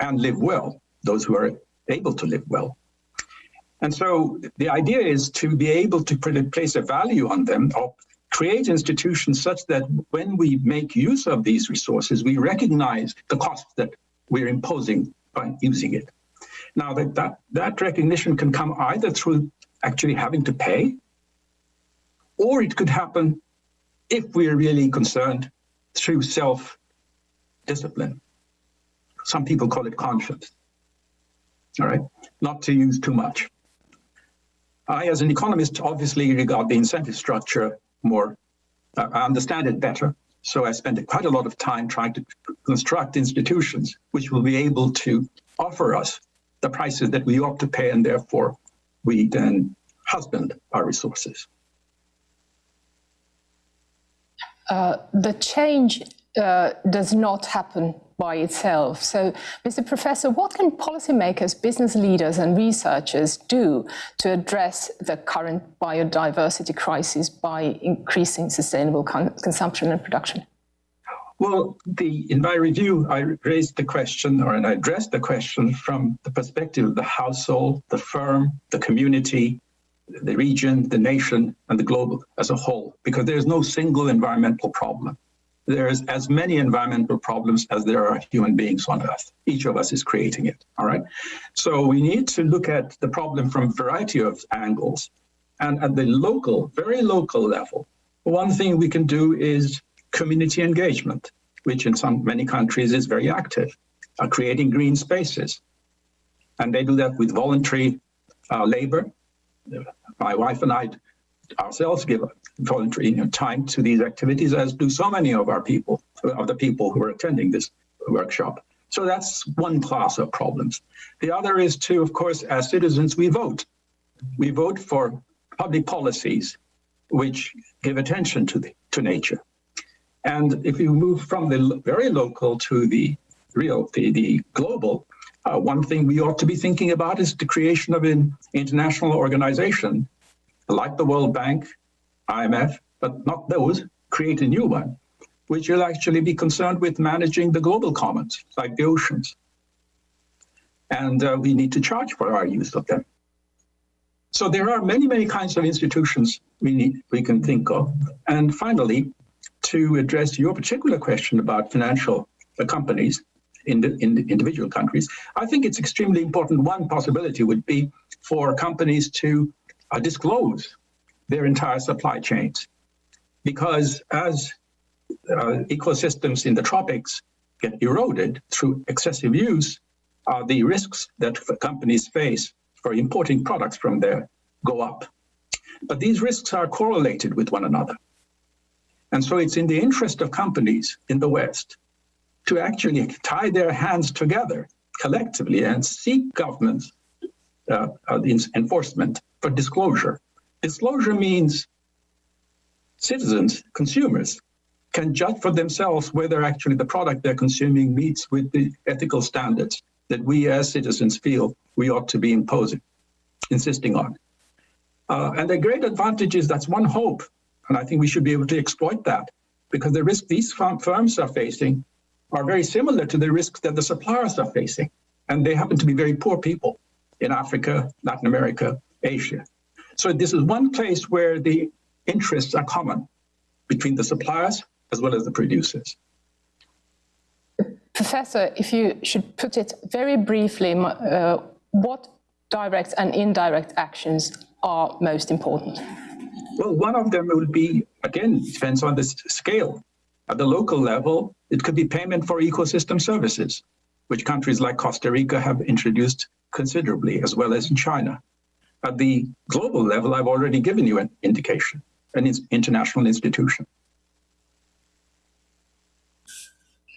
and live well, those who are able to live well. And so the idea is to be able to place a value on them or create institutions such that when we make use of these resources, we recognize the cost that we're imposing by using it. Now that, that, that recognition can come either through actually having to pay, or it could happen if we're really concerned through self-discipline. Some people call it conscience, all right? Not to use too much. I, as an economist, obviously regard the incentive structure more, uh, I understand it better. So I spent quite a lot of time trying to construct institutions which will be able to offer us the prices that we ought to pay, and therefore we then husband our resources. Uh, the change uh, does not happen by itself. So, Mr. Professor, what can policymakers, business leaders, and researchers do to address the current biodiversity crisis by increasing sustainable con consumption and production? Well, the, in my review, I raised the question, or I addressed the question from the perspective of the household, the firm, the community, the region, the nation, and the globe as a whole, because there's no single environmental problem there's as many environmental problems as there are human beings on Earth. Each of us is creating it, all right? So we need to look at the problem from a variety of angles. And at the local, very local level, one thing we can do is community engagement, which in some many countries is very active, uh, creating green spaces. And they do that with voluntary uh, labor. My wife and I ourselves give voluntary you know, time to these activities, as do so many of our people, of the people who are attending this workshop. So that's one class of problems. The other is to, of course, as citizens, we vote. We vote for public policies which give attention to, the, to nature. And if you move from the very local to the real, the, the global, uh, one thing we ought to be thinking about is the creation of an international organization like the World Bank, IMF, but not those, create a new one, which will actually be concerned with managing the global commons, like the oceans. And uh, we need to charge for our use of them. So there are many, many kinds of institutions we need, we can think of. And finally, to address your particular question about financial uh, companies in the, in the individual countries, I think it's extremely important. One possibility would be for companies to uh, disclose their entire supply chains. Because as uh, ecosystems in the tropics get eroded through excessive use, uh, the risks that companies face for importing products from there go up. But these risks are correlated with one another. And so it's in the interest of companies in the West to actually tie their hands together collectively and seek governments uh, uh, enforcement for disclosure. Disclosure means citizens, consumers, can judge for themselves whether actually the product they're consuming meets with the ethical standards that we as citizens feel we ought to be imposing, insisting on. Uh, and the great advantage is that's one hope, and I think we should be able to exploit that because the risks these firms are facing are very similar to the risks that the suppliers are facing, and they happen to be very poor people in Africa, Latin America, Asia. So this is one place where the interests are common between the suppliers as well as the producers. Professor, if you should put it very briefly, uh, what direct and indirect actions are most important? Well, one of them will be, again, depends on the scale. At the local level, it could be payment for ecosystem services, which countries like Costa Rica have introduced considerably, as well as in China. At the global level, I've already given you an indication, an international institution.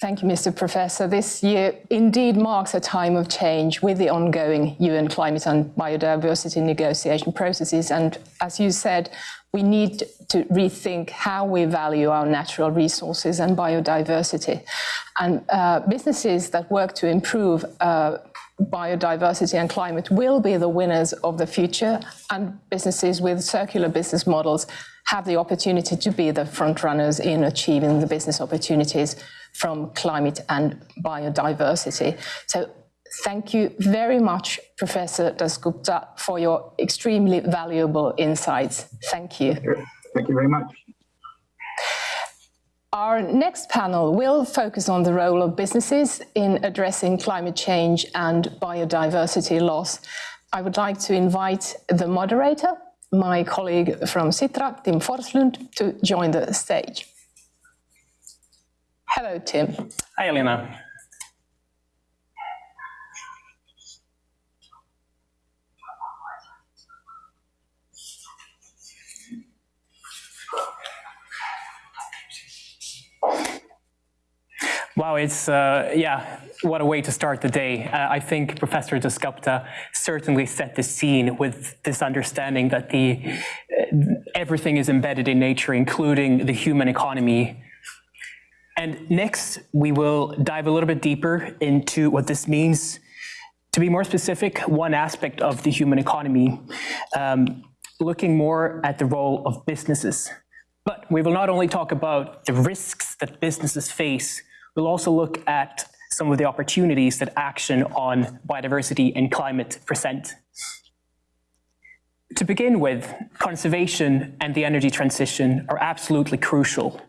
Thank you, Mr. Professor. This year indeed marks a time of change with the ongoing UN climate and biodiversity negotiation processes. And as you said, we need to rethink how we value our natural resources and biodiversity. And uh, businesses that work to improve uh, biodiversity and climate will be the winners of the future and businesses with circular business models have the opportunity to be the front runners in achieving the business opportunities from climate and biodiversity. So thank you very much, Professor Dasgupta, for your extremely valuable insights. Thank you. Thank you very much. Our next panel will focus on the role of businesses in addressing climate change and biodiversity loss. I would like to invite the moderator, my colleague from Sitra, Tim Forslund, to join the stage. Hello, Tim. Hi, Elena. Wow, it's, uh, yeah, what a way to start the day. Uh, I think Professor Dasgupta certainly set the scene with this understanding that the uh, everything is embedded in nature, including the human economy. And next, we will dive a little bit deeper into what this means. To be more specific, one aspect of the human economy, um, looking more at the role of businesses. But we will not only talk about the risks that businesses face, we'll also look at some of the opportunities that action on biodiversity and climate present. To begin with, conservation and the energy transition are absolutely crucial.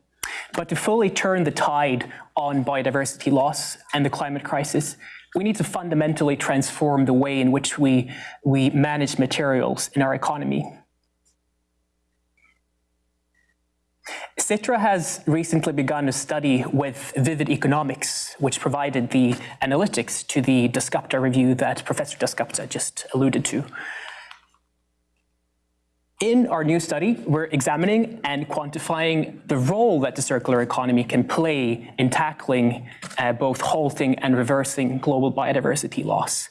But to fully turn the tide on biodiversity loss and the climate crisis, we need to fundamentally transform the way in which we, we manage materials in our economy. Sitra has recently begun a study with Vivid Economics, which provided the analytics to the Dasgupta review that Professor Dasgupta just alluded to. In our new study, we're examining and quantifying the role that the circular economy can play in tackling uh, both halting and reversing global biodiversity loss.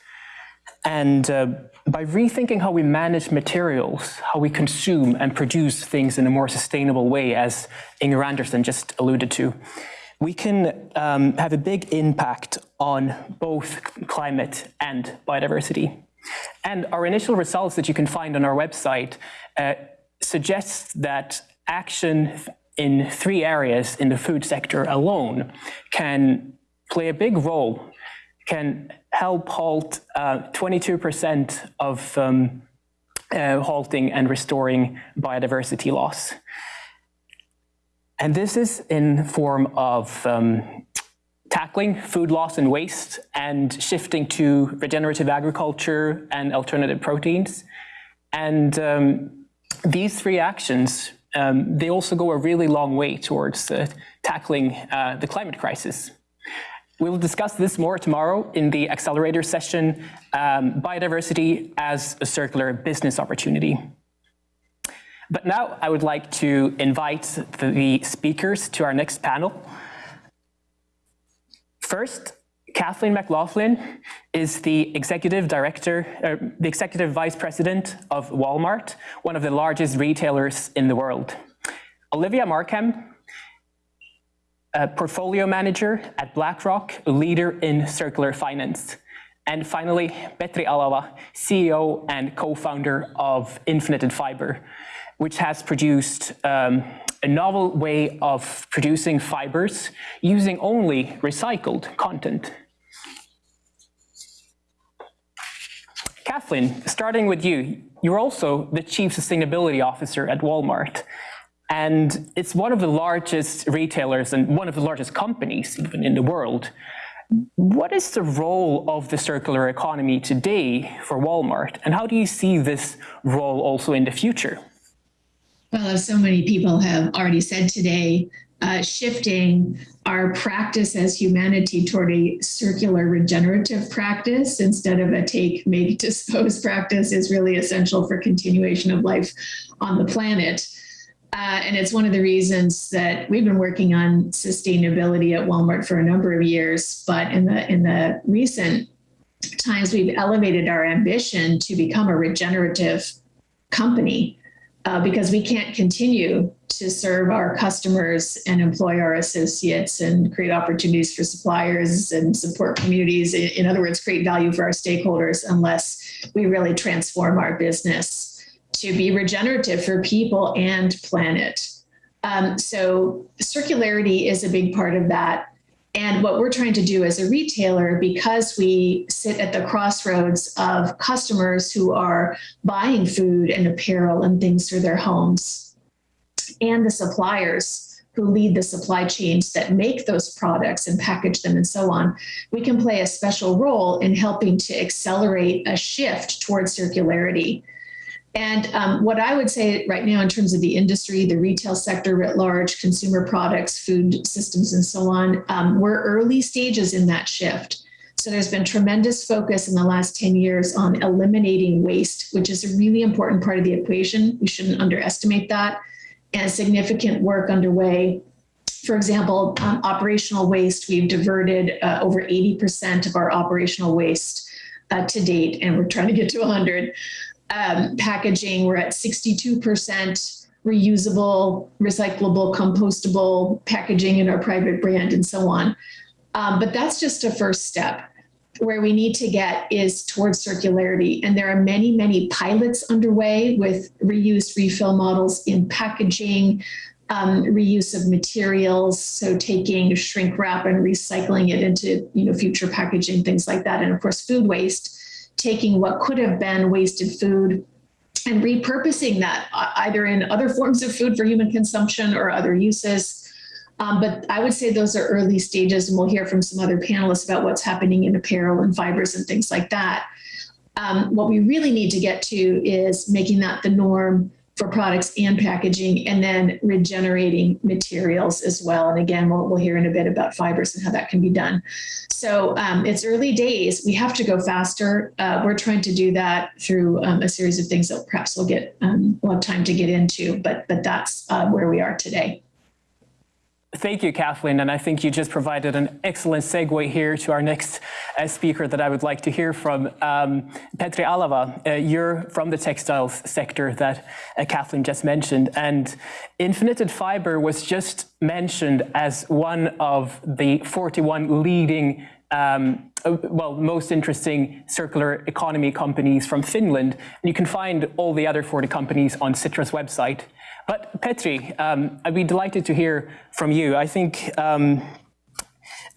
And uh, by rethinking how we manage materials, how we consume and produce things in a more sustainable way, as Inger Andersen just alluded to, we can um, have a big impact on both climate and biodiversity. And our initial results that you can find on our website uh, suggests that action in three areas in the food sector alone can play a big role, can help halt 22% uh, of um, uh, halting and restoring biodiversity loss. And this is in form of um, tackling food loss and waste and shifting to regenerative agriculture and alternative proteins. And um, these three actions, um, they also go a really long way towards uh, tackling uh, the climate crisis. We will discuss this more tomorrow in the accelerator session, um, biodiversity as a circular business opportunity. But now I would like to invite the speakers to our next panel. First, Kathleen McLaughlin is the executive director, uh, the executive vice president of Walmart, one of the largest retailers in the world. Olivia Markham a portfolio manager at BlackRock, a leader in circular finance. And finally, Petri Alava, CEO and co-founder of Infinited Fiber, which has produced um, a novel way of producing fibers using only recycled content. Kathleen, starting with you, you're also the Chief Sustainability Officer at Walmart. And it's one of the largest retailers and one of the largest companies even in the world. What is the role of the circular economy today for Walmart? And how do you see this role also in the future? Well, as so many people have already said today, uh, shifting our practice as humanity toward a circular regenerative practice instead of a take, make, dispose practice is really essential for continuation of life on the planet. Uh, and it's one of the reasons that we've been working on sustainability at Walmart for a number of years. But in the in the recent times, we've elevated our ambition to become a regenerative company uh, because we can't continue to serve our customers and employ our associates and create opportunities for suppliers and support communities. In, in other words, create value for our stakeholders unless we really transform our business to be regenerative for people and planet. Um, so circularity is a big part of that. And what we're trying to do as a retailer, because we sit at the crossroads of customers who are buying food and apparel and things for their homes, and the suppliers who lead the supply chains that make those products and package them and so on, we can play a special role in helping to accelerate a shift towards circularity. And um, what I would say right now, in terms of the industry, the retail sector writ large, consumer products, food systems, and so on, um, we're early stages in that shift. So there's been tremendous focus in the last 10 years on eliminating waste, which is a really important part of the equation. We shouldn't underestimate that. And significant work underway for example, um, operational waste, we've diverted uh, over 80% of our operational waste uh, to date, and we're trying to get to 100. Um, packaging, we're at 62% reusable, recyclable, compostable packaging in our private brand and so on. Um, but that's just a first step. Where we need to get is towards circularity. And there are many, many pilots underway with reuse refill models in packaging, um, reuse of materials, so taking shrink wrap and recycling it into you know future packaging, things like that, and of course food waste, taking what could have been wasted food and repurposing that uh, either in other forms of food for human consumption or other uses. Um, but I would say those are early stages, and we'll hear from some other panelists about what's happening in apparel and fibers and things like that. Um, what we really need to get to is making that the norm for products and packaging, and then regenerating materials as well. And again, we'll, we'll hear in a bit about fibers and how that can be done. So um, it's early days. We have to go faster. Uh, we're trying to do that through um, a series of things that perhaps we'll get um, we'll have time to get into. But but that's uh, where we are today. Thank you, Kathleen. And I think you just provided an excellent segue here to our next uh, speaker that I would like to hear from. Um, Petri Alava, uh, you're from the textiles sector that uh, Kathleen just mentioned. And Infinited Fiber was just mentioned as one of the 41 leading um, uh, well, most interesting circular economy companies from Finland. And you can find all the other 40 companies on Sitra's website. But Petri, um, I'd be delighted to hear from you. I think, um,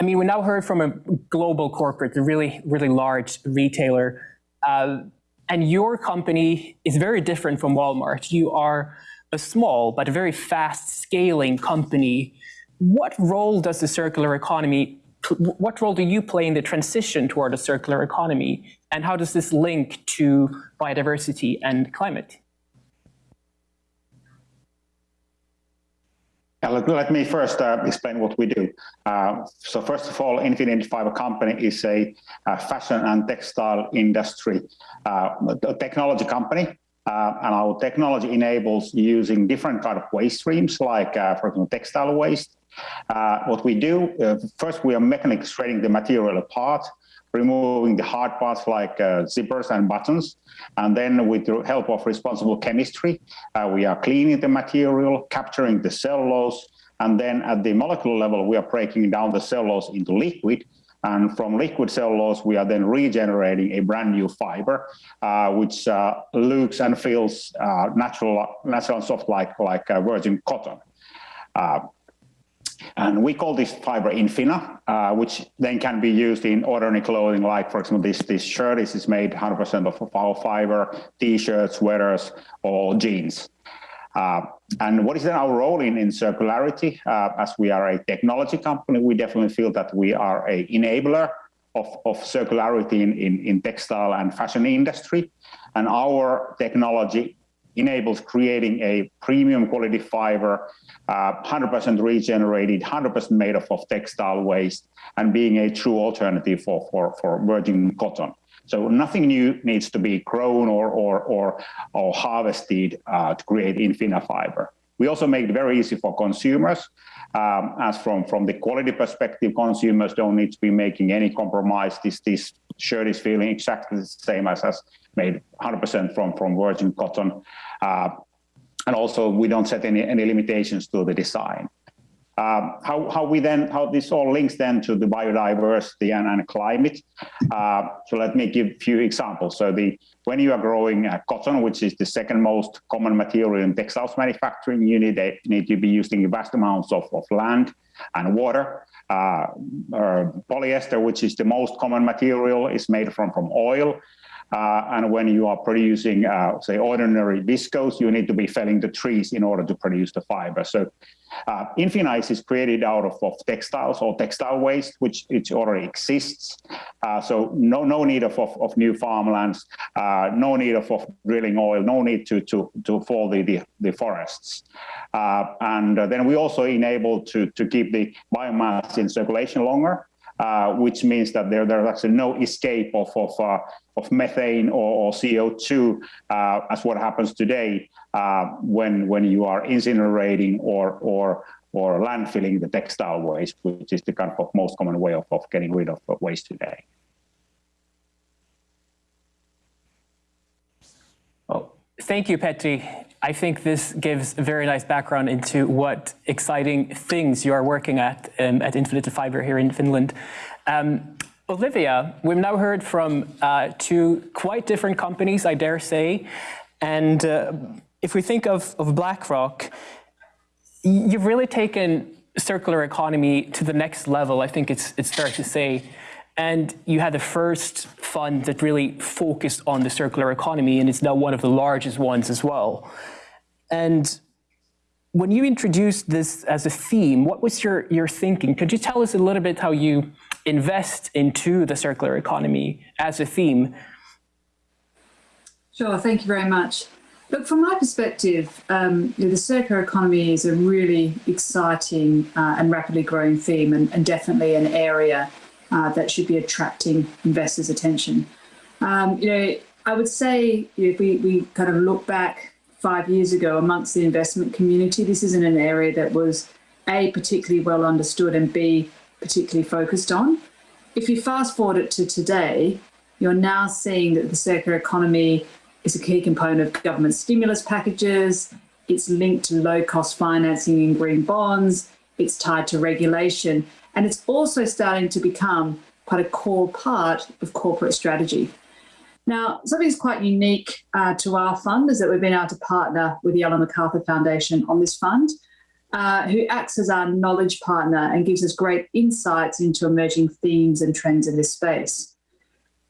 I mean, we now heard from a global corporate, a really, really large retailer, uh, and your company is very different from Walmart. You are a small but a very fast scaling company. What role does the circular economy, what role do you play in the transition toward a circular economy? And how does this link to biodiversity and climate? Let, let, me first uh, explain what we do. Uh, so first of all, Infinited Fiber Company is a, a fashion and textile industry uh, technology company. Uh, and our technology enables using different kind of waste streams, like, uh, for example, textile waste. Uh, what we do, first we are mechanically shredding the material apart, removing the hard parts like uh, zippers and buttons. And then with the help of responsible chemistry, uh, we are cleaning the material, capturing the cellulose, and then at the molecular level, we are breaking down the cellulose into liquid. And from liquid cellulose, we are then regenerating a brand new fiber, uh, which uh, looks and feels uh, natural, natural and soft like, like virgin cotton. And we call this fiber Infinna, uh, which then can be used in ordinary clothing, like for example, this, this shirt is, is made 100% of our fiber, t-shirts, sweaters, or jeans. Uh, and what is then our role in, in circularity? Uh, as we are a technology company, we definitely feel that we are a enabler of, of circularity in, in, in textile and fashion industry. And our technology enables creating a premium quality fiber, 100% uh, regenerated, 100% made of, of textile waste, and being a true alternative for, for, for virgin cotton. So nothing new needs to be grown or, or, or, or harvested uh, to create Infinna fiber. We also make it very easy for consumers. Um, as from, from the quality perspective, consumers don't need to be making any compromise. This, this shirt is feeling exactly the same as, as made 100% from, from virgin cotton. Uh, and also we don't set any, any limitations to the design. Um, how, how we then, how this all links then to the biodiversity and, and climate. Uh, so let me give a few examples. So the, when you are growing uh, cotton, which is the second most common material in textiles manufacturing, you need, a, need to be using vast amounts of, of land and water. Uh, polyester, which is the most common material, is made from, from oil. Uh, and when you are producing, uh, say, ordinary viscose, you need to be felling the trees in order to produce the fiber. So uh, Infinize is created out of, of, textiles or textile waste, which it already exists. Uh, so no, no need of, of, of new farmlands, uh, no need of, of drilling oil, no need to, to, to fall the, the, the forests. Uh, and then we also enable to, to keep the biomass in circulation longer. Uh, which means that there, there's actually no escape of, of, uh, of methane or, or CO2 uh, as what happens today uh, when, when you are incinerating or, or, or landfilling the textile waste, which is the kind of most common way of, of getting rid of waste today. Well, thank you, Petri. I think this gives a very nice background into what exciting things you are working at um, at Infinited Fiber here in Finland. Um, Olivia, we've now heard from uh, two quite different companies, I dare say. And uh, if we think of, of BlackRock, you've really taken circular economy to the next level, I think it's, it's fair to say. And you had the first fund that really focused on the circular economy, and it's now one of the largest ones as well. And when you introduced this as a theme, what was your, your thinking? Could you tell us a little bit how you invest into the circular economy as a theme? Sure, thank you very much. Look, from my perspective, um, you know, the circular economy is a really exciting uh, and rapidly growing theme and, and definitely an area uh, that should be attracting investors' attention. Um, you know, I would say if we, we kind of look back five years ago amongst the investment community, this isn't an area that was A, particularly well understood and B, particularly focused on. If you fast forward it to today, you're now seeing that the circular economy is a key component of government stimulus packages. It's linked to low cost financing in green bonds. It's tied to regulation. And it's also starting to become quite a core part of corporate strategy. Now, something that's quite unique uh, to our fund is that we've been able to partner with the Ellen MacArthur Foundation on this fund, uh, who acts as our knowledge partner and gives us great insights into emerging themes and trends in this space.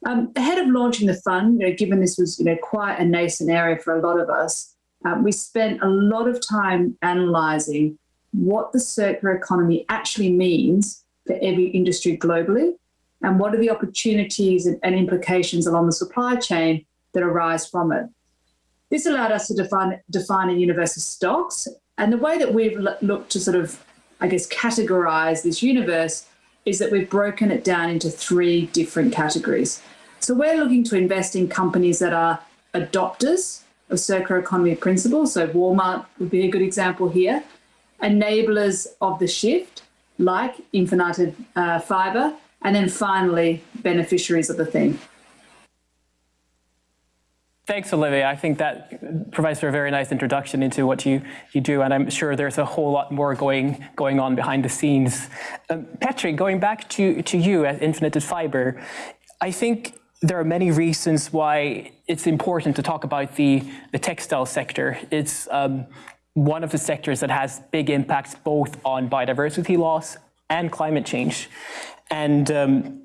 Um, ahead of launching the fund, you know, given this was you know, quite a nascent area for a lot of us, um, we spent a lot of time analysing what the circular economy actually means for every industry globally and what are the opportunities and, implications along the supply chain that arise from it. This allowed us to define, define a universe of stocks. And the way that we've looked to sort of, I guess, categorize this universe is that we've broken it down into three different categories. So we're looking to invest in companies that are adopters of circular economy principles. So Walmart would be a good example here. Enablers of the shift, like Infinited uh, Fiber, and then finally, beneficiaries of the thing. Thanks, Olivia. I think that provides for a very nice introduction into what you, you do, and I'm sure there's a whole lot more going, going on behind the scenes. Um, Petri, going back to, to you at Infinited Fiber, I think there are many reasons why it's important to talk about the, the textile sector. It's um, one of the sectors that has big impacts both on biodiversity loss and climate change. And um,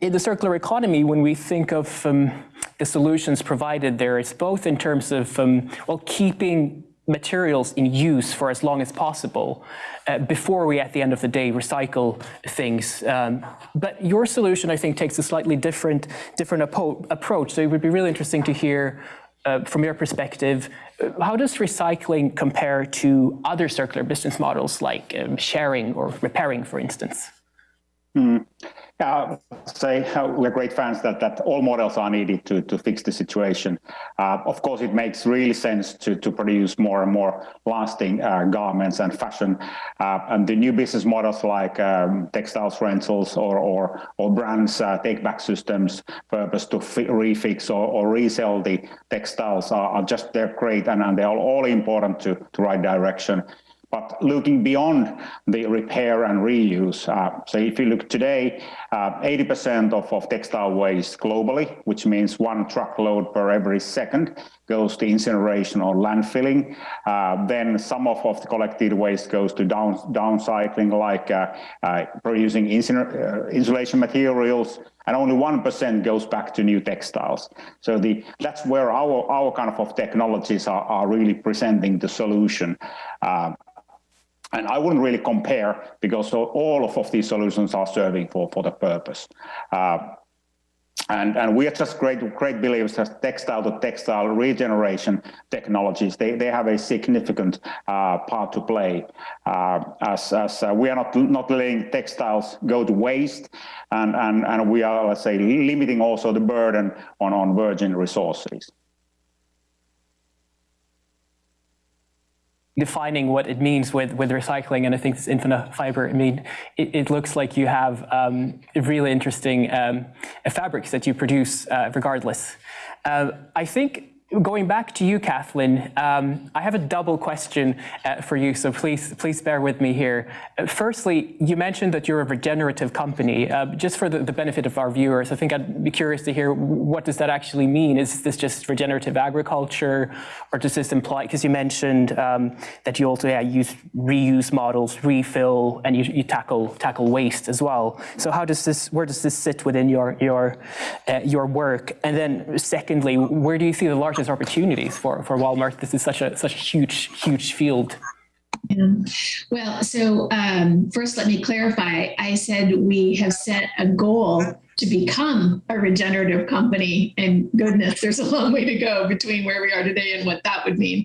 in the circular economy, when we think of um, the solutions provided there, it's both in terms of, um, well, keeping materials in use for as long as possible uh, before we, at the end of the day, recycle things. Um, but your solution, I think, takes a slightly different, different approach. So it would be really interesting to hear uh, from your perspective, uh, how does recycling compare to other circular business models like um, sharing or repairing, for instance? Mm. Yeah, say uh, we're great fans that, that all models are needed to, to fix the situation. Uh, of course, it makes really sense to, to produce more and more lasting uh, garments and fashion. Uh, and the new business models like um, textiles rentals or, or, or brands uh, take-back systems purpose to refix or, or resell the textiles are, are just, they're great and, and they're all, all important to, to right direction. But looking beyond the repair and reuse, uh, so if you look today, 80% uh, of, of textile waste globally, which means one truckload per every second, goes to incineration or landfilling. Uh, then some of, of the collected waste goes to down, downcycling, like uh, uh, producing uh, insulation materials, and only 1% goes back to new textiles. So the, that's where our, our kind of, of technologies are, are really presenting the solution. Uh, and I wouldn't really compare because all of, of these solutions are serving for, for the purpose. Uh, and, and we are just great, great believers that textile to textile regeneration technologies, they, they have a significant uh, part to play uh, as, as uh, we are not, not letting textiles go to waste and, and, and we are, let's say, limiting also the burden on, on virgin resources. Defining what it means with, with recycling, and I think this Infinited Fiber, I mean, it, it looks like you have um, really interesting um, fabrics that you produce uh, regardless. Uh, I think Going back to you, Kathleen, um, I have a double question uh, for you, so please, please bear with me here. Uh, firstly, you mentioned that you're a regenerative company. Uh, just for the, the, benefit of our viewers, I think I'd be curious to hear what does that actually mean? Is this just regenerative agriculture, or does this imply? Because you mentioned um, that you also yeah, use reuse models, refill, and you, you, tackle tackle waste as well. So how does this? Where does this sit within your your uh, your work? And then, secondly, where do you see the large opportunities for, for Walmart. This is such a such a huge, huge field. Yeah. Well, so um, first let me clarify. I said we have set a goal to become a regenerative company and goodness there's a long way to go between where we are today and what that would mean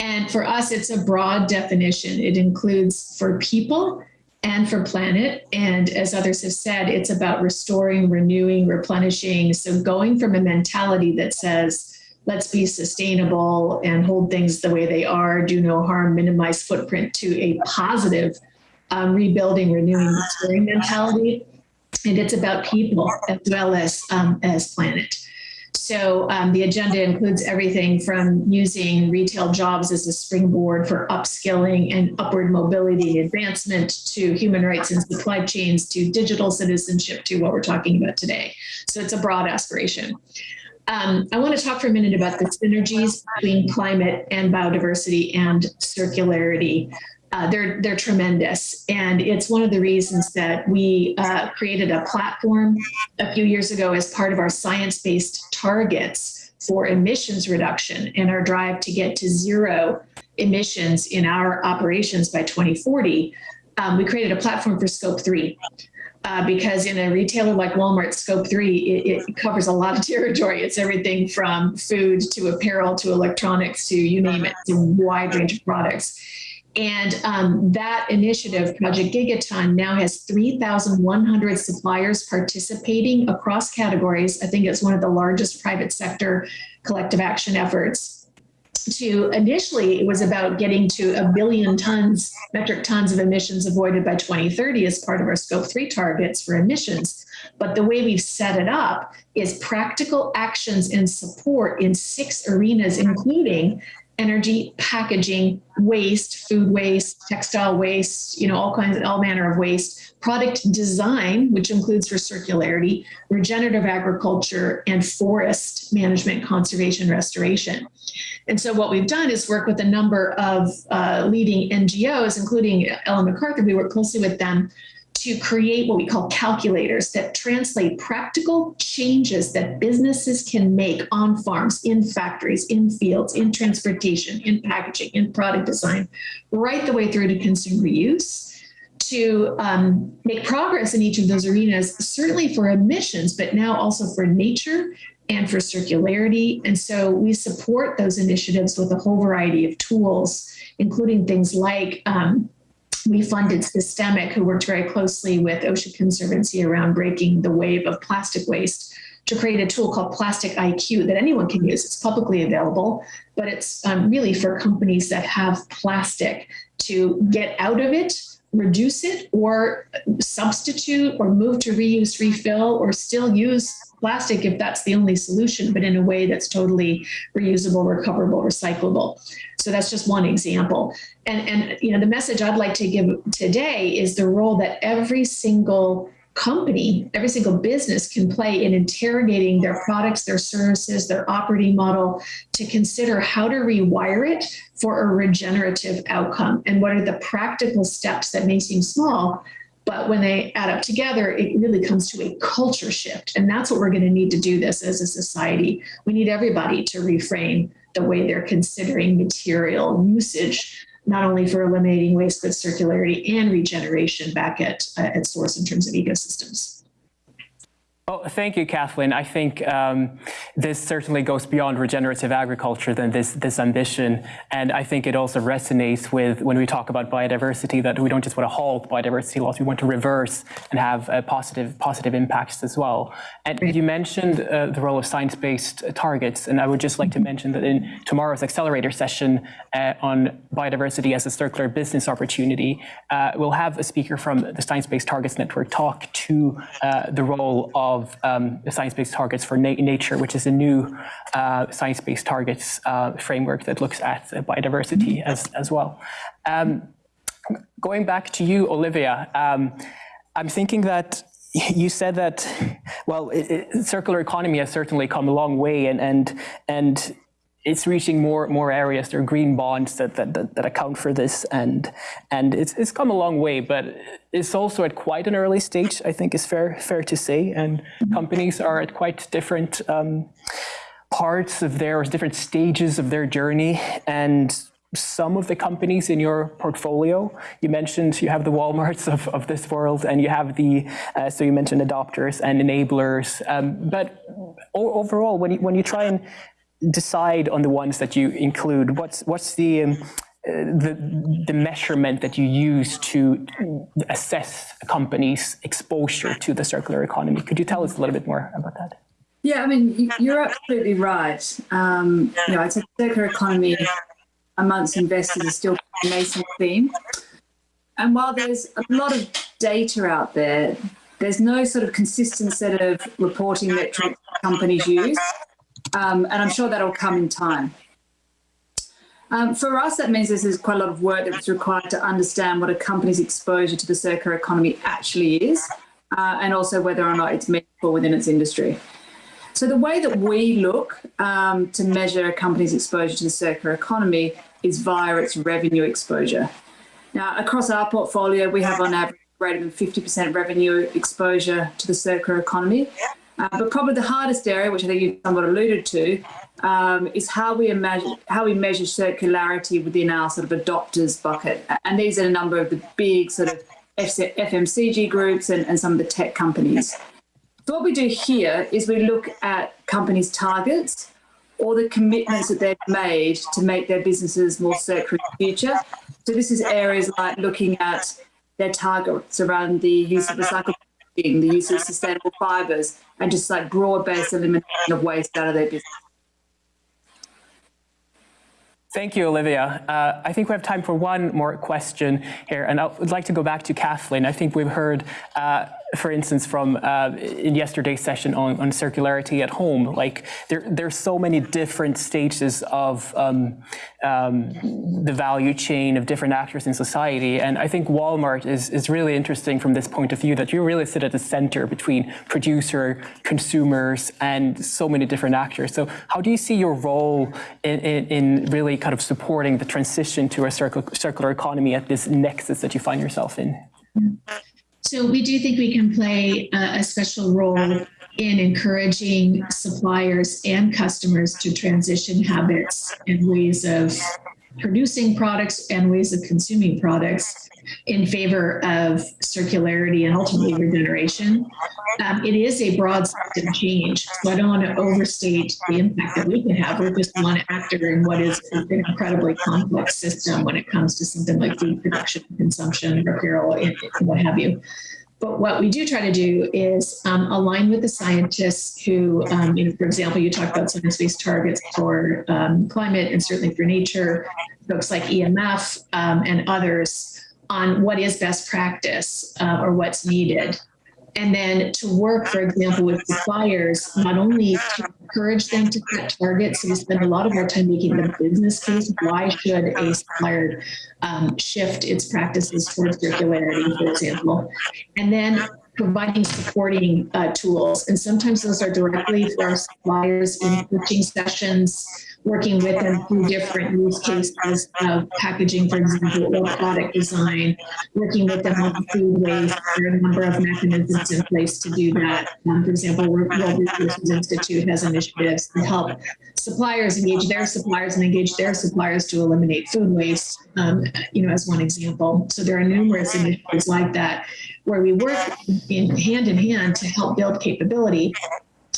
and for us it's a broad definition it includes for people and for planet and as others have said it's about restoring renewing replenishing so going from a mentality that says let's be sustainable and hold things the way they are, do no harm, minimize footprint to a positive um, rebuilding, renewing, restoring mentality. And it's about people as well as um, as planet. So um, the agenda includes everything from using retail jobs as a springboard for upskilling and upward mobility advancement to human rights and supply chains to digital citizenship to what we're talking about today. So it's a broad aspiration. Um, I want to talk for a minute about the synergies between climate and biodiversity and circularity. Uh, they're they're tremendous, and it's one of the reasons that we uh, created a platform a few years ago as part of our science-based targets for emissions reduction and our drive to get to zero emissions in our operations by 2040. Um, we created a platform for Scope Three, uh, because in a retailer like Walmart, Scope 3, it, it, covers a lot of territory. It's everything from food to apparel to electronics to you name it, it's a wide range of products. And um, that initiative, Project Gigaton, now has 3,100 suppliers participating across categories. I think it's one of the largest private sector collective action efforts to initially it was about getting to a billion tons metric tons of emissions avoided by 2030 as part of our scope 3 targets for emissions. But the way we've set it up is practical actions and support in six arenas including energy packaging waste food waste textile waste you know all kinds of all manner of waste product design which includes for circularity regenerative agriculture and forest management conservation restoration and so what we've done is work with a number of uh, leading NGOs, including Ellen MacArthur. We work closely with them to create what we call calculators that translate practical changes that businesses can make on farms, in factories, in fields, in transportation, in packaging, in product design, right the way through to consumer use to um, make progress in each of those arenas, certainly for emissions, but now also for nature and for circularity. And so we support those initiatives with a whole variety of tools, including things like um, we funded SYSTEMIQ, who worked very closely with Ocean Conservancy around breaking the wave of plastic waste to create a tool called Plastic IQ that anyone can use. It's publicly available, but it's um, really for companies that have plastic to get out of it reduce it or substitute or move to reuse refill or still use plastic if that's the only solution, but in a way that's totally reusable, recoverable, recyclable. So that's just one example. And, and you know, the message I'd like to give today is the role that every single company, every single business can play in interrogating their products, their services, their operating model to consider how to rewire it for a regenerative outcome and what are the practical steps that may seem small but when they add up together, it really comes to a culture shift. And that's what we're going to need to do this as a society. We need everybody to reframe the way they're considering material usage, not only for eliminating waste, but circularity and regeneration back at, uh, at source in terms of ecosystems. Oh, thank you, Kathleen. I think um, this certainly goes beyond regenerative agriculture than this, this ambition. And I think it also resonates with when we talk about biodiversity, that we don't just want to halt biodiversity loss, we want to reverse and have uh, positive, positive impacts as well. And you mentioned uh, the role of science-based targets. And I would just like to mention that in tomorrow's accelerator session uh, on biodiversity as a circular business opportunity, uh, we'll have a speaker from the Science-Based Targets Network talk to uh, the role of of um, science-based targets for na nature, which is a new uh, science-based targets uh, framework that looks at biodiversity as, as well. Um, going back to you, Olivia, um, I'm thinking that you said that, well, it, it, circular economy has certainly come a long way and, and, and it's reaching more more areas. There are green bonds that, that, that, that, account for this, and and it's it's come a long way, but it's also at quite an early stage. I think is fair fair to say, and companies are at quite different um, parts of their different stages of their journey, and some of the companies in your portfolio, you mentioned you have the Walmarts of, of this world and you have the, uh, so you mentioned adopters and enablers, um, but overall, when you, when you try and decide on the ones that you include? What's what's the um, the, the measurement that you use to assess a company's exposure to the circular economy. Could you tell us a little bit more about that? Yeah, I mean, you're absolutely right. Um, you know, it's a circular economy amongst investors is still a nascent theme. And while there's a lot of data out there, there's no sort of consistent set of reporting metrics companies use. Um, and I'm sure that'll come in time. Um, for us, that means there's quite a lot of work that's required to understand what a company's exposure to the circular economy actually is, uh, and also whether or not it's meaningful within its industry. So the way that we look um, to measure a company's exposure to the circular economy is via its revenue exposure. Now, across our portfolio, we have on average greater than 50% revenue exposure to the circular economy. Uh, but probably the hardest area, which I think you somewhat alluded to, um, is how we imagine how we measure circularity within our sort of adopters bucket. And these are a number of the big sort of FMCG groups and, and some of the tech companies. So what we do here is we look at companies' targets or the commitments that they've made to make their businesses more circular in the future. So this is areas like looking at their targets around the use of recycled the use of sustainable fibers, and just like broad-based elimination of waste out of their business. Thank you, Olivia. Uh, I think we have time for one more question here, and I would like to go back to Kathleen. I think we've heard uh, for instance, from uh, in yesterday's session on, on circularity at home, like there, there's so many different stages of um, um, the value chain of different actors in society. And I think Walmart is, is really interesting from this point of view that you really sit at the center between producer, consumers, and so many different actors. So how do you see your role in, in, in really kind of supporting the transition to a circular economy at this nexus that you find yourself in? So we do think we can play a, a special role in encouraging suppliers and customers to transition habits and ways of producing products and ways of consuming products in favor of circularity and ultimately regeneration. Um, it is a broad system change, so I don't want to overstate the impact that we can have. We're just one actor in what is an incredibly complex system when it comes to something like food production, consumption, apparel, and what have you. But what we do try to do is um, align with the scientists who, um, you know, for example, you talk about science-based targets for um, climate and certainly for nature, folks like EMF um, and others on what is best practice uh, or what's needed. And then to work, for example, with suppliers, not only to encourage them to set targets, so we spend a lot of our time making the business case. Why should a supplier um, shift its practices towards circularity, for example? And then providing supporting uh, tools. And sometimes those are directly for our suppliers in coaching sessions working with them through different use cases of packaging, for example, or product design, working with them on food waste. There are a number of mechanisms in place to do that. Um, for example, World Resources Institute has initiatives to help suppliers engage their suppliers and engage their suppliers to eliminate food waste, um, you know, as one example. So there are numerous initiatives like that where we work in hand in hand to help build capability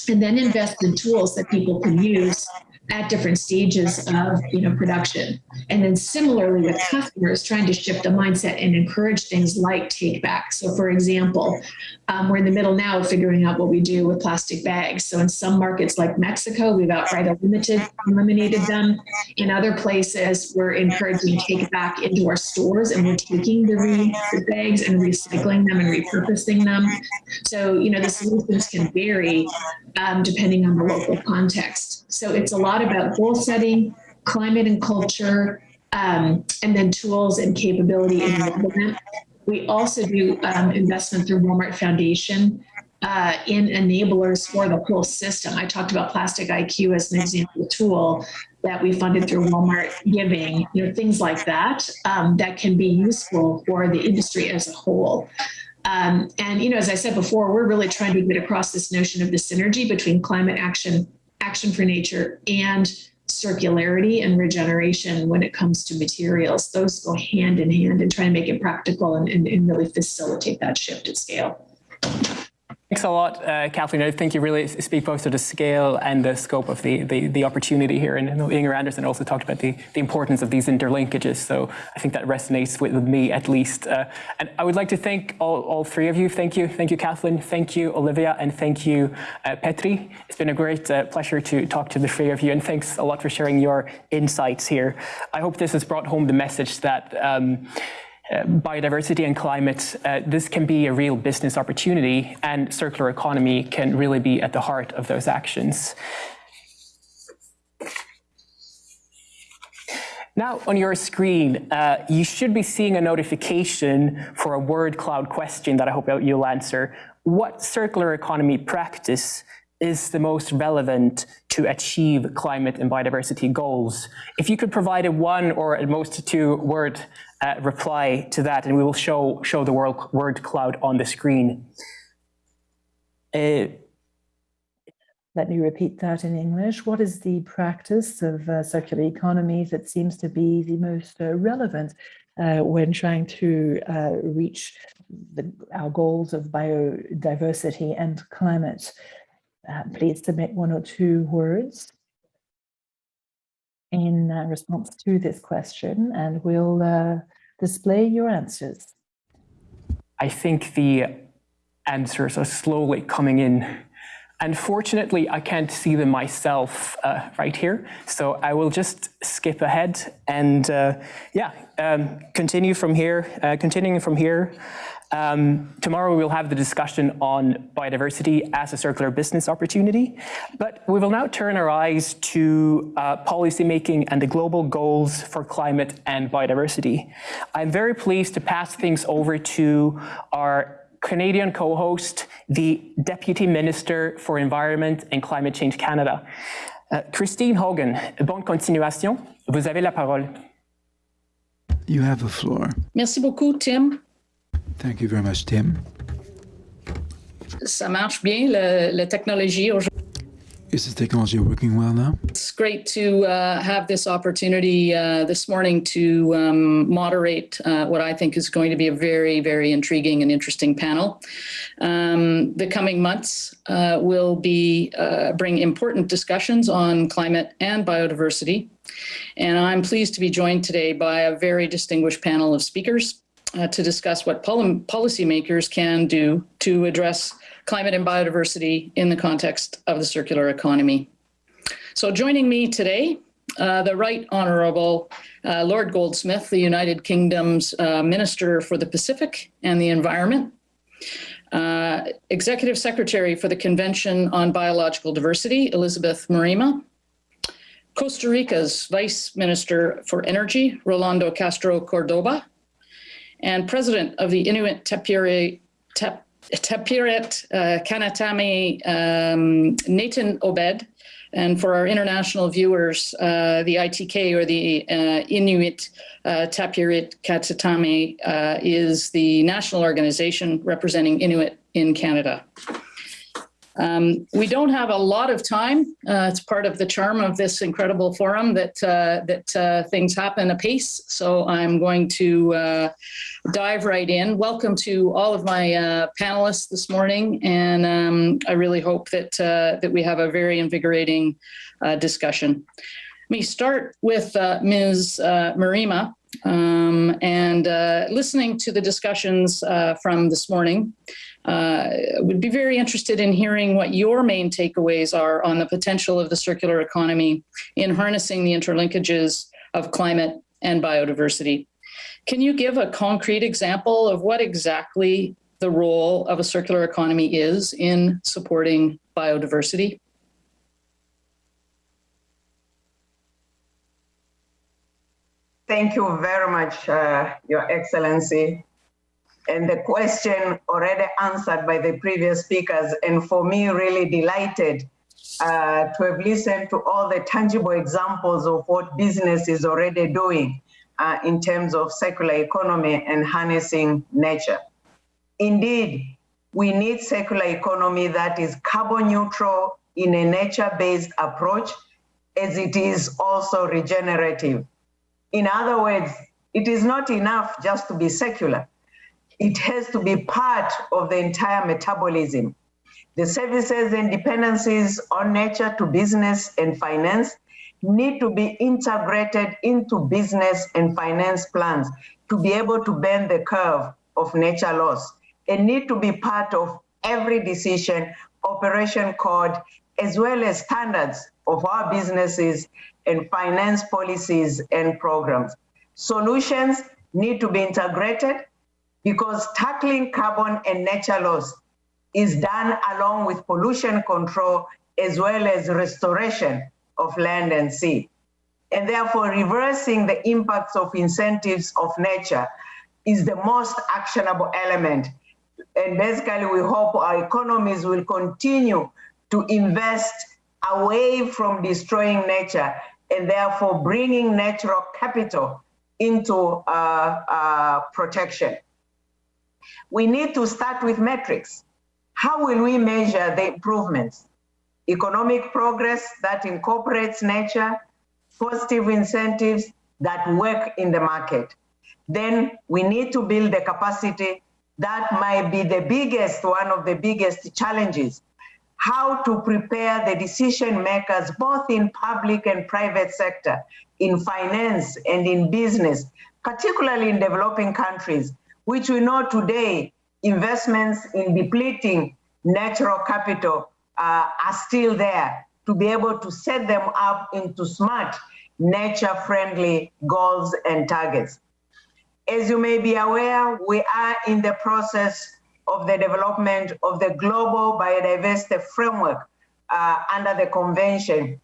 and then invest in tools that people can use at different stages of you know production. And then similarly with customers trying to shift the mindset and encourage things like take back. So for example um, we're in the middle now of figuring out what we do with plastic bags. So in some markets like mexico we've outright eliminated eliminated them. In other places we're encouraging take back into our stores and we're taking the, re- the bags and recycling them and repurposing them. So you know the solutions can vary um, depending on the local context. So it's a lot about goal setting, climate and culture, um, and then tools and capability enablement. We also do um, investment through Walmart Foundation uh, in enablers for the whole system. I talked about Plastic IQ as an example tool that we funded through Walmart Giving, you know, things like that um, that can be useful for the industry as a whole. Um, and you know, as I said before, we're really trying to get across this notion of the synergy between climate action action for nature and circularity and regeneration when it comes to materials. Those go hand in hand and try to make it practical and, and, and really facilitate that shift at scale. Thanks a lot, uh, Kathleen. I think you really speak both to the scale and the scope of the, the, the opportunity here. And Inger Andersen also talked about the, the importance of these interlinkages. So I think that resonates with, with me at least. Uh, and I would like to thank all, all three of you. Thank you. Thank you, Kathleen. Thank you, Olivia. And thank you, uh, Petri. It's been a great uh, pleasure to talk to the three of you. And thanks a lot for sharing your insights here. I hope this has brought home the message that um, biodiversity and climate, uh, this can be a real business opportunity and circular economy can really be at the heart of those actions. Now on your screen, uh, you should be seeing a notification for a word cloud question that I hope you'll answer. What circular economy practice is the most relevant to achieve climate and biodiversity goals? If you could provide a one or at most two word uh, reply to that, and we will show, show the world, word cloud on the screen. Uh, let me repeat that in English. What is the practice of uh, circular economy that seems to be the most uh, relevant uh, when trying to uh, reach the, our goals of biodiversity and climate? Uh, please submit one or two words in uh, response to this question and we'll display your answers. I think the answers are slowly coming in. Unfortunately, I can't see them myself uh, right here, so I will just skip ahead and uh, yeah, um, continue from here, uh, continuing from here. Um, tomorrow we'll have the discussion on biodiversity as a circular business opportunity, but we will now turn our eyes to uh, policymaking and the global goals for climate and biodiversity. I'm very pleased to pass things over to our Canadian co-host, the Deputy Minister for Environment and Climate Change Canada. Uh, Christine Hogan, bonne continuation. Vous avez la parole. You have the floor. Merci beaucoup, Tim. Thank you very much, Tim. Ça marche bien, la technologie aujourd'hui. Is the technology working well now? It's great to uh, have this opportunity uh, this morning to um, moderate uh, what I think is going to be a very, very intriguing and interesting panel. Um, the coming months uh, will be uh, bring important discussions on climate and biodiversity. And I'm pleased to be joined today by a very distinguished panel of speakers uh, to discuss what pol policymakers can do to address climate and biodiversity in the context of the circular economy. So joining me today, uh, the Right Honourable uh, Lord Goldsmith, the United Kingdom's uh, Minister for the Pacific and the Environment, uh, Executive Secretary for the Convention on Biological Diversity, Elizabeth Mrema, Costa Rica's Vice Minister for Energy, Rolando Castro Cordoba, and president of the Inuit Tapiri, Tap, Tapiriit uh, Kanatami, um, Nathan Obed, And for our international viewers, uh, the ITK or the uh, Inuit uh, Tapiriit Kanatami uh, is the national organization representing Inuit in Canada. Um, we don't have a lot of time. Uh, it's part of the charm of this incredible forum that uh, that uh, things happen apace. So I'm going to uh, dive right in. Welcome to all of my uh, panelists this morning, and um, I really hope that uh, that we have a very invigorating discussion. Let me start with Ms. Mrema. Um, and listening to the discussions from this morning, uh, would be very interested in hearing what your main takeaways are on the potential of the circular economy in harnessing the interlinkages of climate and biodiversity. Can you give a concrete example of what exactly the role of a circular economy is in supporting biodiversity? Thank you very much, uh, Your Excellency and the question already answered by the previous speakers, and for me, really delighted uh, to have listened to all the tangible examples of what business is already doing uh, in terms of circular economy and harnessing nature. Indeed, we need circular economy that is carbon neutral in a nature-based approach, as it is also regenerative. In other words, it is not enough just to be circular it has to be part of the entire metabolism. The services and dependencies on nature to business and finance need to be integrated into business and finance plans to be able to bend the curve of nature loss and need to be part of every decision, operation code, as well as standards of our businesses and finance policies and programs. Solutions need to be integrated because tackling carbon and nature loss is done along with pollution control as well as restoration of land and sea. And therefore, reversing the impacts of incentives of nature is the most actionable element. And basically, we hope our economies will continue to invest away from destroying nature and therefore bringing natural capital into uh, uh, protection we need to start with metrics. How will we measure the improvements? Economic progress that incorporates nature, positive incentives that work in the market. Then we need to build the capacity that might be the biggest, one of the biggest challenges. How to prepare the decision makers, both in public and private sector, in finance and in business, particularly in developing countries, which we know today investments in depleting natural capital uh, are still there to be able to set them up into smart, nature-friendly goals and targets. As you may be aware, we are in the process of the development of the global biodiversity framework uh, under the convention,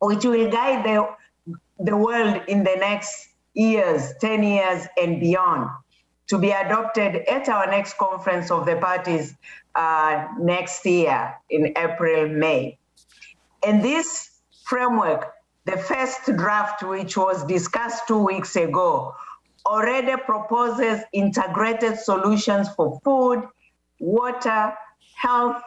which will guide the, the world in the next years, 10 years and beyond to be adopted at our next conference of the parties uh, next year in April, May. And this framework, the first draft, which was discussed two weeks ago, already proposes integrated solutions for food, water, health,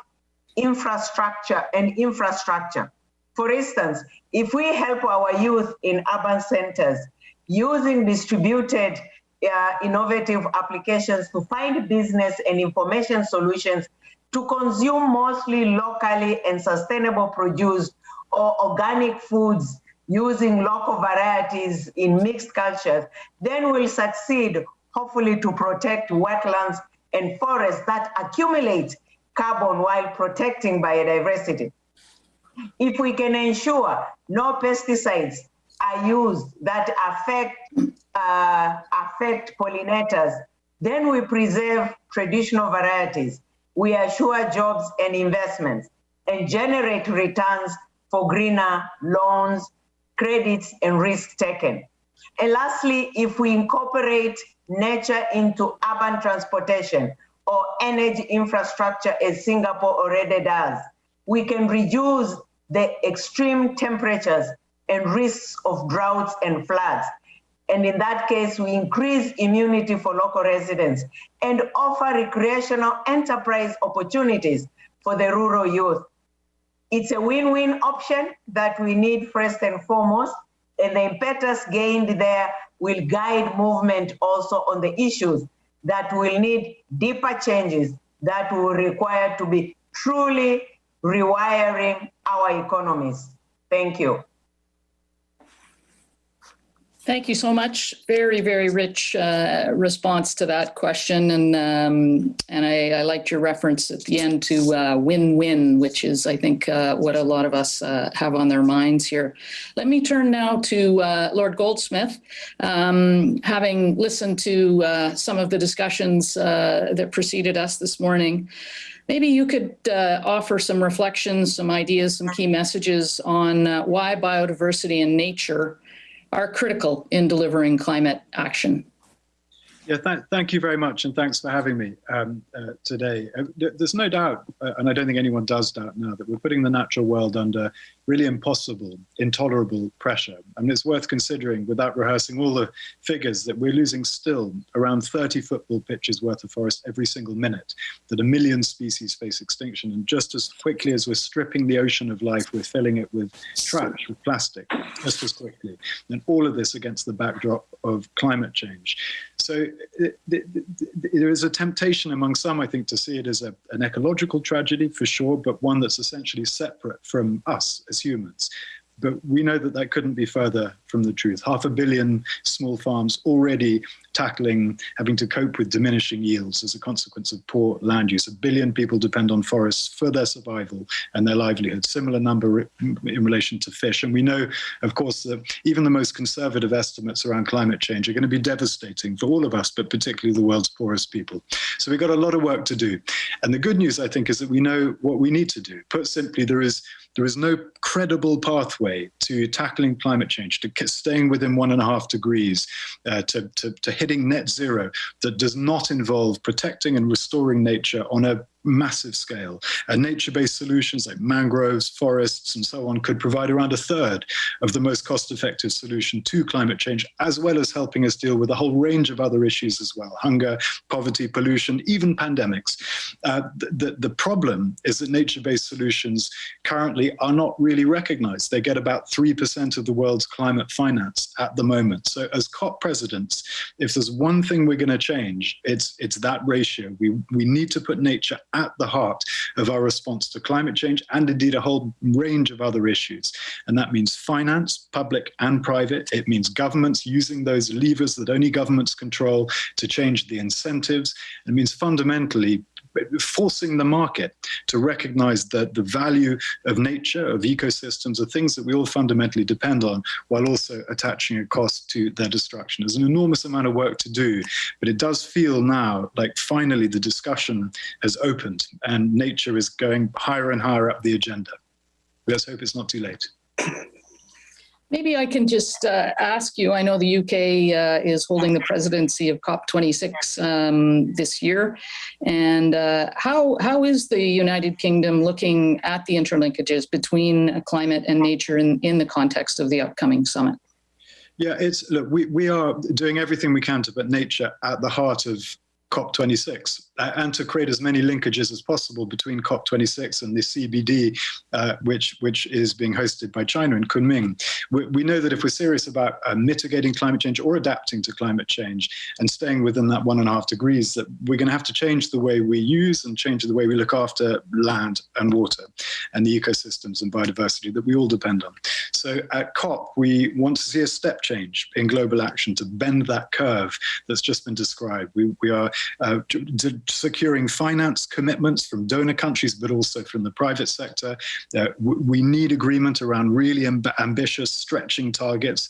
infrastructure, and infrastructure. For instance, if we help our youth in urban centers using distributed uh, innovative applications to find business and information solutions to consume mostly locally and sustainable produce or organic foods using local varieties in mixed cultures, then we'll succeed, hopefully, to protect wetlands and forests that accumulate carbon while protecting biodiversity. If we can ensure no pesticides are used that affect uh, affect pollinators, then we preserve traditional varieties. We assure jobs and investments and generate returns for greener loans, credits, and risk taken. And lastly, if we incorporate nature into urban transportation or energy infrastructure as Singapore already does, we can reduce the extreme temperatures and risks of droughts and floods. And in that case, we increase immunity for local residents and offer recreational enterprise opportunities for the rural youth. It's a win-win option that we need first and foremost, and the impetus gained there will guide movement also on the issues that will need deeper changes that will require to be truly rewiring our economies. Thank you. Thank you so much. Very, very rich uh, response to that question. And um, and I, I, liked your reference at the end to uh, win-win, which is, I think, uh, what a lot of us uh, have on their minds here. Let me turn now to uh, Lord Goldsmith. Um, having listened to uh, some of the discussions that preceded us this morning, Maybe you could uh, offer some reflections, some ideas, some key messages on uh, why biodiversity and nature are critical in delivering climate action. Yeah, th thank you very much, and thanks for having me um, uh, today. Uh, there's no doubt, uh, and I don't think anyone does doubt now, that we're putting the natural world under really impossible, intolerable pressure. And it's worth considering, without rehearsing all the figures, that we're losing still around 30 football pitches worth of forest every single minute, that a million species face extinction. And just as quickly as we're stripping the ocean of life, we're filling it with trash, with plastic, just as quickly. And all of this against the backdrop of climate change. So there is a temptation among some, I think, to see it as a, an ecological tragedy for sure, but one that's essentially separate from us as humans. But we know that that couldn't be further from the truth. Half a billion small farms already tackling having to cope with diminishing yields as a consequence of poor land use. A billion people depend on forests for their survival and their livelihood. Similar number in relation to fish. And we know, of course, that even the most conservative estimates around climate change are going to be devastating for all of us, but particularly the world's poorest people. So we've got a lot of work to do. And the good news, I think, is that we know what we need to do. Put simply, there is there is no credible pathway to tackling climate change, to staying within one and a half degrees, uh, to, to, to hitting net zero that does not involve protecting and restoring nature on a massive scale. And nature-based solutions like mangroves, forests, and so on could provide around a third of the most cost-effective solution to climate change, as well as helping us deal with a whole range of other issues as well, hunger, poverty, pollution, even pandemics. Uh, the, the problem is that nature-based solutions currently are not really recognized. They get about 3% of the world's climate finance at the moment. So as COP presidents, if there's one thing we're going to change, it's, it's that ratio. We, we need to put nature at the heart of our response to climate change and indeed a whole range of other issues. And that means finance, public and private. It means governments using those levers that only governments control to change the incentives. It means fundamentally forcing the market to recognize that the value of nature, of ecosystems, are things that we all fundamentally depend on, while also attaching a cost to their destruction. There's an enormous amount of work to do, but it does feel now like finally the discussion has opened and nature is going higher and higher up the agenda. Let's hope it's not too late. Maybe I can just uh, ask you, I know the UK uh, is holding the presidency of COP26 um, this year. And uh, how, how is the United Kingdom looking at the interlinkages between climate and nature in, in the context of the upcoming summit? Yeah, it's look, we, we are doing everything we can to put nature at the heart of COP26 uh, and to create as many linkages as possible between COP26 and the CBD, uh, which, which is being hosted by China in Kunming. We, we know that if we're serious about uh, mitigating climate change or adapting to climate change and staying within that one and a half degrees, that we're going to have to change the way we use and change the way we look after land and water and the ecosystems and biodiversity that we all depend on. So at COP, we want to see a step change in global action to bend that curve that's just been described. We, we are uh, securing finance commitments from donor countries, but also from the private sector. Uh, we need agreement around really amb ambitious, stretching targets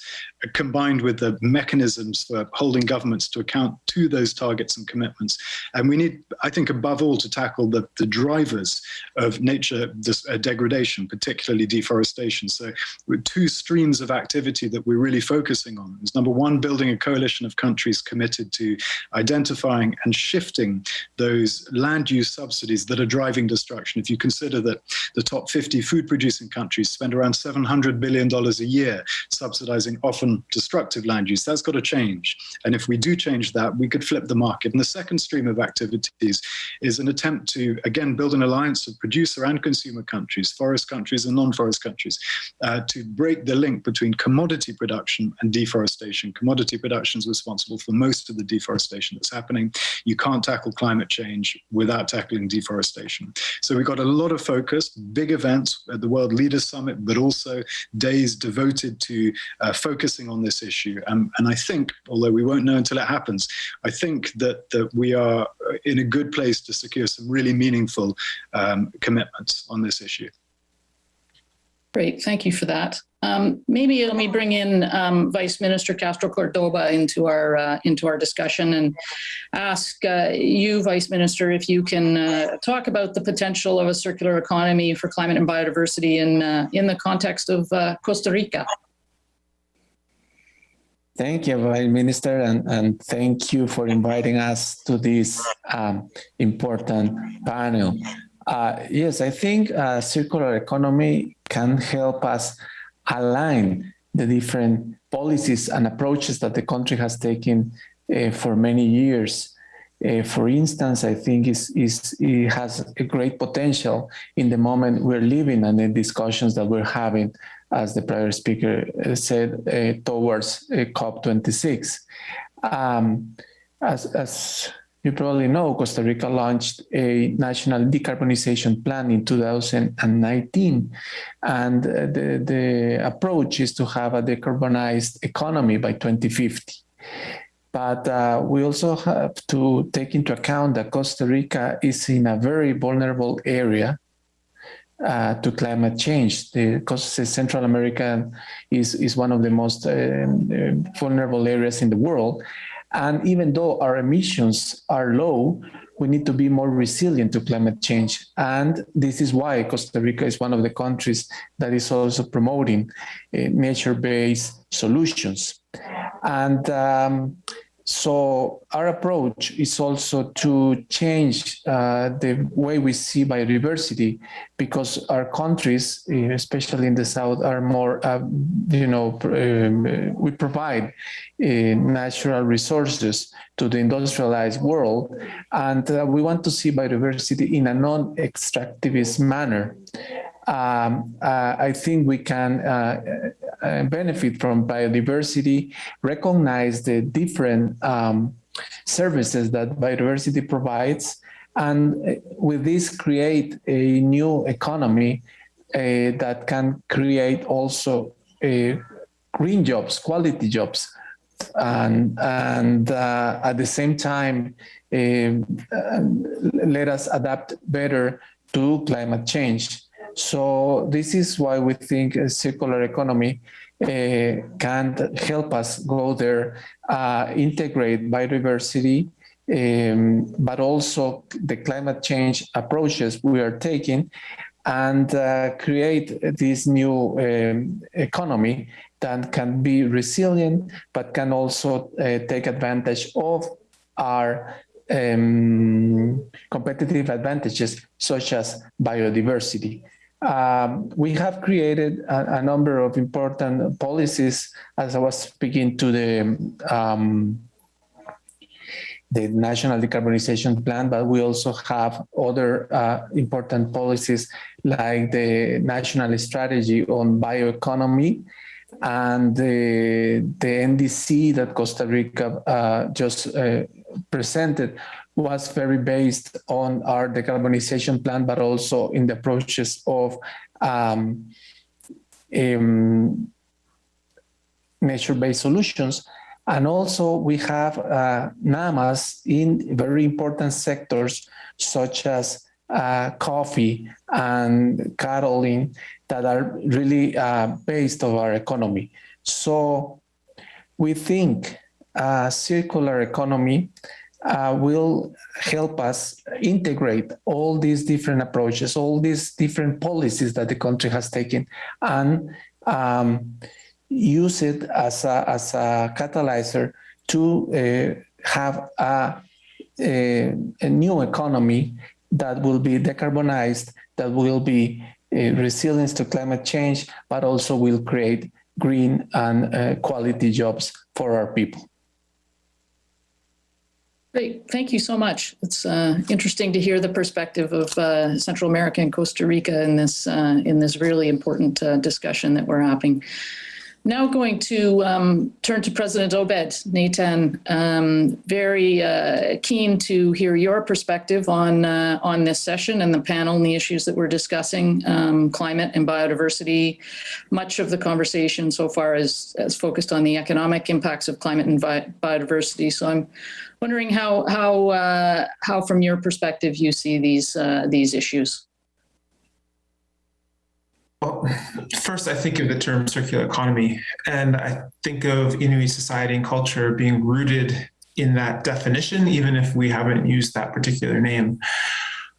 combined with the mechanisms for holding governments to account to those targets and commitments. And we need, I think, above all, to tackle the, the drivers of nature this, uh, degradation, particularly deforestation. So two streams of activity that we're really focusing on is number one, building a coalition of countries committed to identifying and shifting those land use subsidies that are driving destruction. If you consider that the top 50 food producing countries spend around $700 billion a year subsidizing often destructive land use, that's got to change. And if we do change that, we could flip the market. And the second stream of activities is an attempt to, again, build an alliance of producer and consumer countries, forest countries and non-forest countries, uh, to break the link between commodity production and deforestation. Commodity production is responsible for most of the deforestation that's happening. You can't tackle climate change without tackling deforestation. So we've got a lot of focus, big events at the World Leaders Summit, but also days devoted to uh, focusing on this issue. Um, and I think, although we won't know until it happens, I think that, that we are in a good place to secure some really meaningful um, commitments on this issue. Great, thank you for that. Um, maybe let me bring in um, Vice Minister Castro Cordoba into our uh, into our discussion and ask uh, you, Vice Minister, if you can uh, talk about the potential of a circular economy for climate and biodiversity in uh, in the context of uh, Costa Rica. Thank you, Minister, and, and thank you for inviting us to this um, important panel. Uh, yes, I think uh, circular economy can help us align the different policies and approaches that the country has taken uh, for many years. Uh, for instance, I think is is it has a great potential in the moment we're living and the discussions that we're having as the prior speaker uh, said, uh, towards uh, COP26. Um, as, as you probably know, Costa Rica launched a national decarbonization plan in 2019. And the, the approach is to have a decarbonized economy by 2050. But uh, we also have to take into account that Costa Rica is in a very vulnerable area uh, to climate change. Because Central America is, is one of the most uh, uh, vulnerable areas in the world. And even though our emissions are low, we need to be more resilient to climate change. And this is why Costa Rica is one of the countries that is also promoting uh, nature-based solutions. And um, so our approach is also to change uh, the way we see biodiversity because our countries, eh, especially in the South, are more, uh, you know, um, we provide uh, natural resources to the industrialized world. And uh, we want to see biodiversity in a non-extractivist manner um, uh, I think we can uh, uh, benefit from biodiversity, recognize the different um, services that biodiversity provides, and uh, with this create a new economy uh, that can create also uh, green jobs, quality jobs, and, and at the same time, um, let us adapt better to climate change. So this is why we think a circular economy uh, can help us go there, uh, integrate biodiversity, um, but also the climate change approaches we are taking and uh, create this new um, economy that can be resilient, but can also uh, take advantage of our um, competitive advantages such as biodiversity. Um, we have created a, a, number of important policies as I was speaking to the um, the National Decarbonization Plan, but we also have other uh, important policies like the National Strategy on Bioeconomy and the, the NDC that Costa Rica uh, just uh, presented was very based on our decarbonization plan, but also in the approaches of um, um, nature-based solutions. And also we have uh, NAMAs in very important sectors such as uh, coffee and cattling that are really uh, based of our economy. So we think a circular economy uh, will help us integrate all these different approaches, all these different policies that the country has taken, and um, use it as a, as a catalyzer to uh, have a, a, a, new economy that will be decarbonized, that will be uh, resilient to climate change, but also will create green and uh, quality jobs for our people. Great, thank you so much. It's uh, interesting to hear the perspective of uh, Central America and Costa Rica in this uh, in this really important uh, discussion that we're having. Now going to um, turn to President Obed Nathan. Um, very uh, keen to hear your perspective on uh, on this session and the panel and the issues that we're discussing, um, climate and biodiversity. Much of the conversation so far is focused on the economic impacts of climate and bi biodiversity. So I'm wondering how how uh, how from your perspective you see these uh, these issues. Well, first, I think of the term circular economy, and I think of Inuit society and culture being rooted in that definition, even if we haven't used that particular name.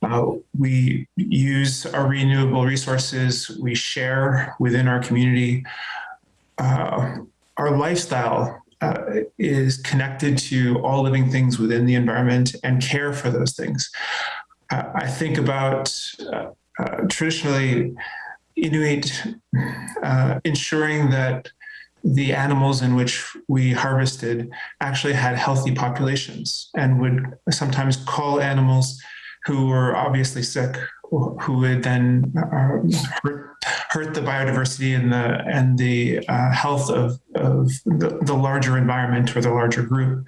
Uh, we use our renewable resources, we share within our community. Uh, our lifestyle uh, is connected to all living things within the environment and care for those things. Uh, I think about uh, uh, traditionally Inuit uh, ensuring that the animals in which we harvested actually had healthy populations and would sometimes call animals who were obviously sick who would then uh, hurt, hurt, the biodiversity and the and the uh, health of, of the, the, larger environment or the larger group.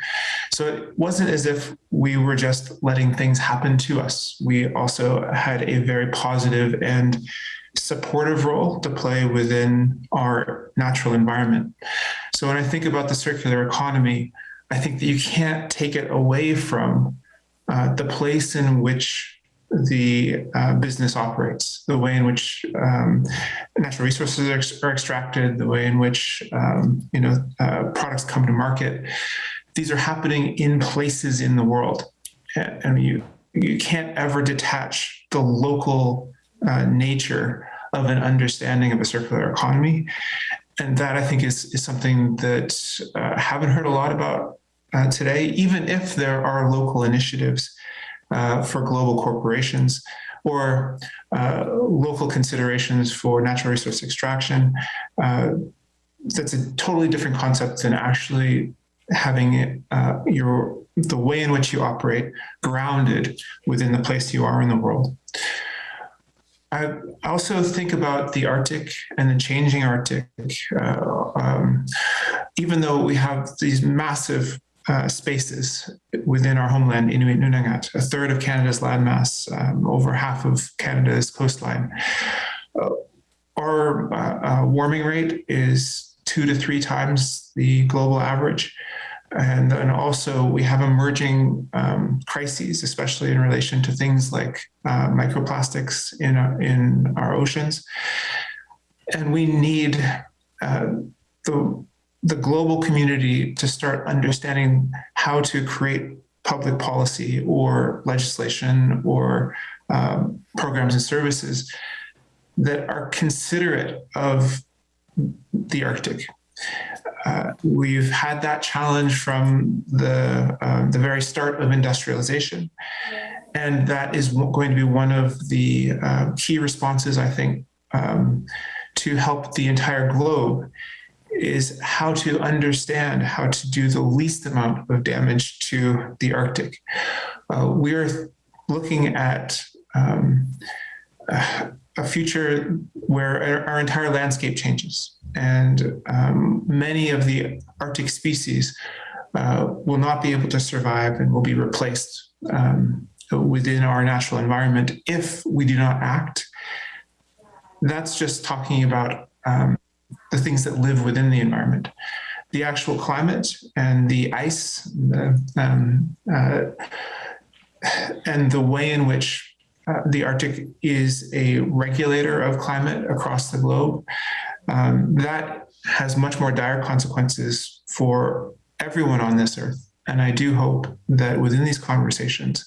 So it wasn't as if we were just letting things happen to us. We also had a very positive and supportive role to play within our natural environment. So when I think about the circular economy, I think that you can't take it away from uh, the place in which the uh, business operates, the way in which um, natural resources are, ex are, extracted, the way in which um, you know uh, products come to market. These are happening in places in the world, and you you can't ever detach the local uh, nature of an understanding of a circular economy. And that I think is, is something that uh, haven't heard a lot about uh, today, even if there are local initiatives uh, for global corporations or uh, local considerations for natural resource extraction. Uh, that's a totally different concept than actually having uh, your the way in which you operate grounded within the place you are in the world. I also think about the Arctic and the changing Arctic. Uh, um, even though we have these massive uh, spaces within our homeland, Inuit Nunangat, a third of Canada's landmass, um, over half of Canada's coastline. Uh, our uh, uh, warming rate is two to three times the global average. And then also we have emerging um, crises, especially in relation to things like uh, microplastics in our, in our oceans. And we need uh, the, the global community to start understanding how to create public policy or legislation or um, programs and services that are considerate of the Arctic uh, we've had that challenge from the, uh, the very start of industrialization. And that is going to be one of the uh, key responses, I think, um, to help the entire globe is how to understand how to do the least amount of damage to the Arctic. Uh, we're looking at um, a future where our entire landscape changes and um, many of the Arctic species uh, will not be able to survive and will be replaced um, within our natural environment if we do not act. That's just talking about um, the things that live within the environment. The actual climate and the ice the, um, uh, and the way in which uh, the Arctic is a regulator of climate across the globe um, that has much more dire consequences for everyone on this earth. And I do hope that within these conversations,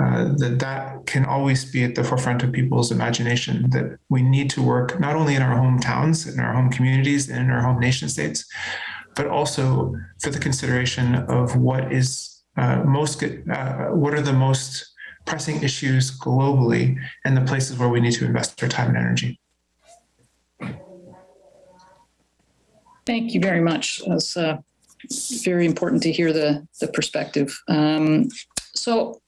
uh, that that can always be at the forefront of people's imagination that we need to work not only in our hometowns in our home communities and in our home nation states but also for the consideration of what is uh, most uh, what are the most pressing issues globally and the places where we need to invest our time and energy Thank you very much. That's uh, very important to hear the, the perspective. Um, so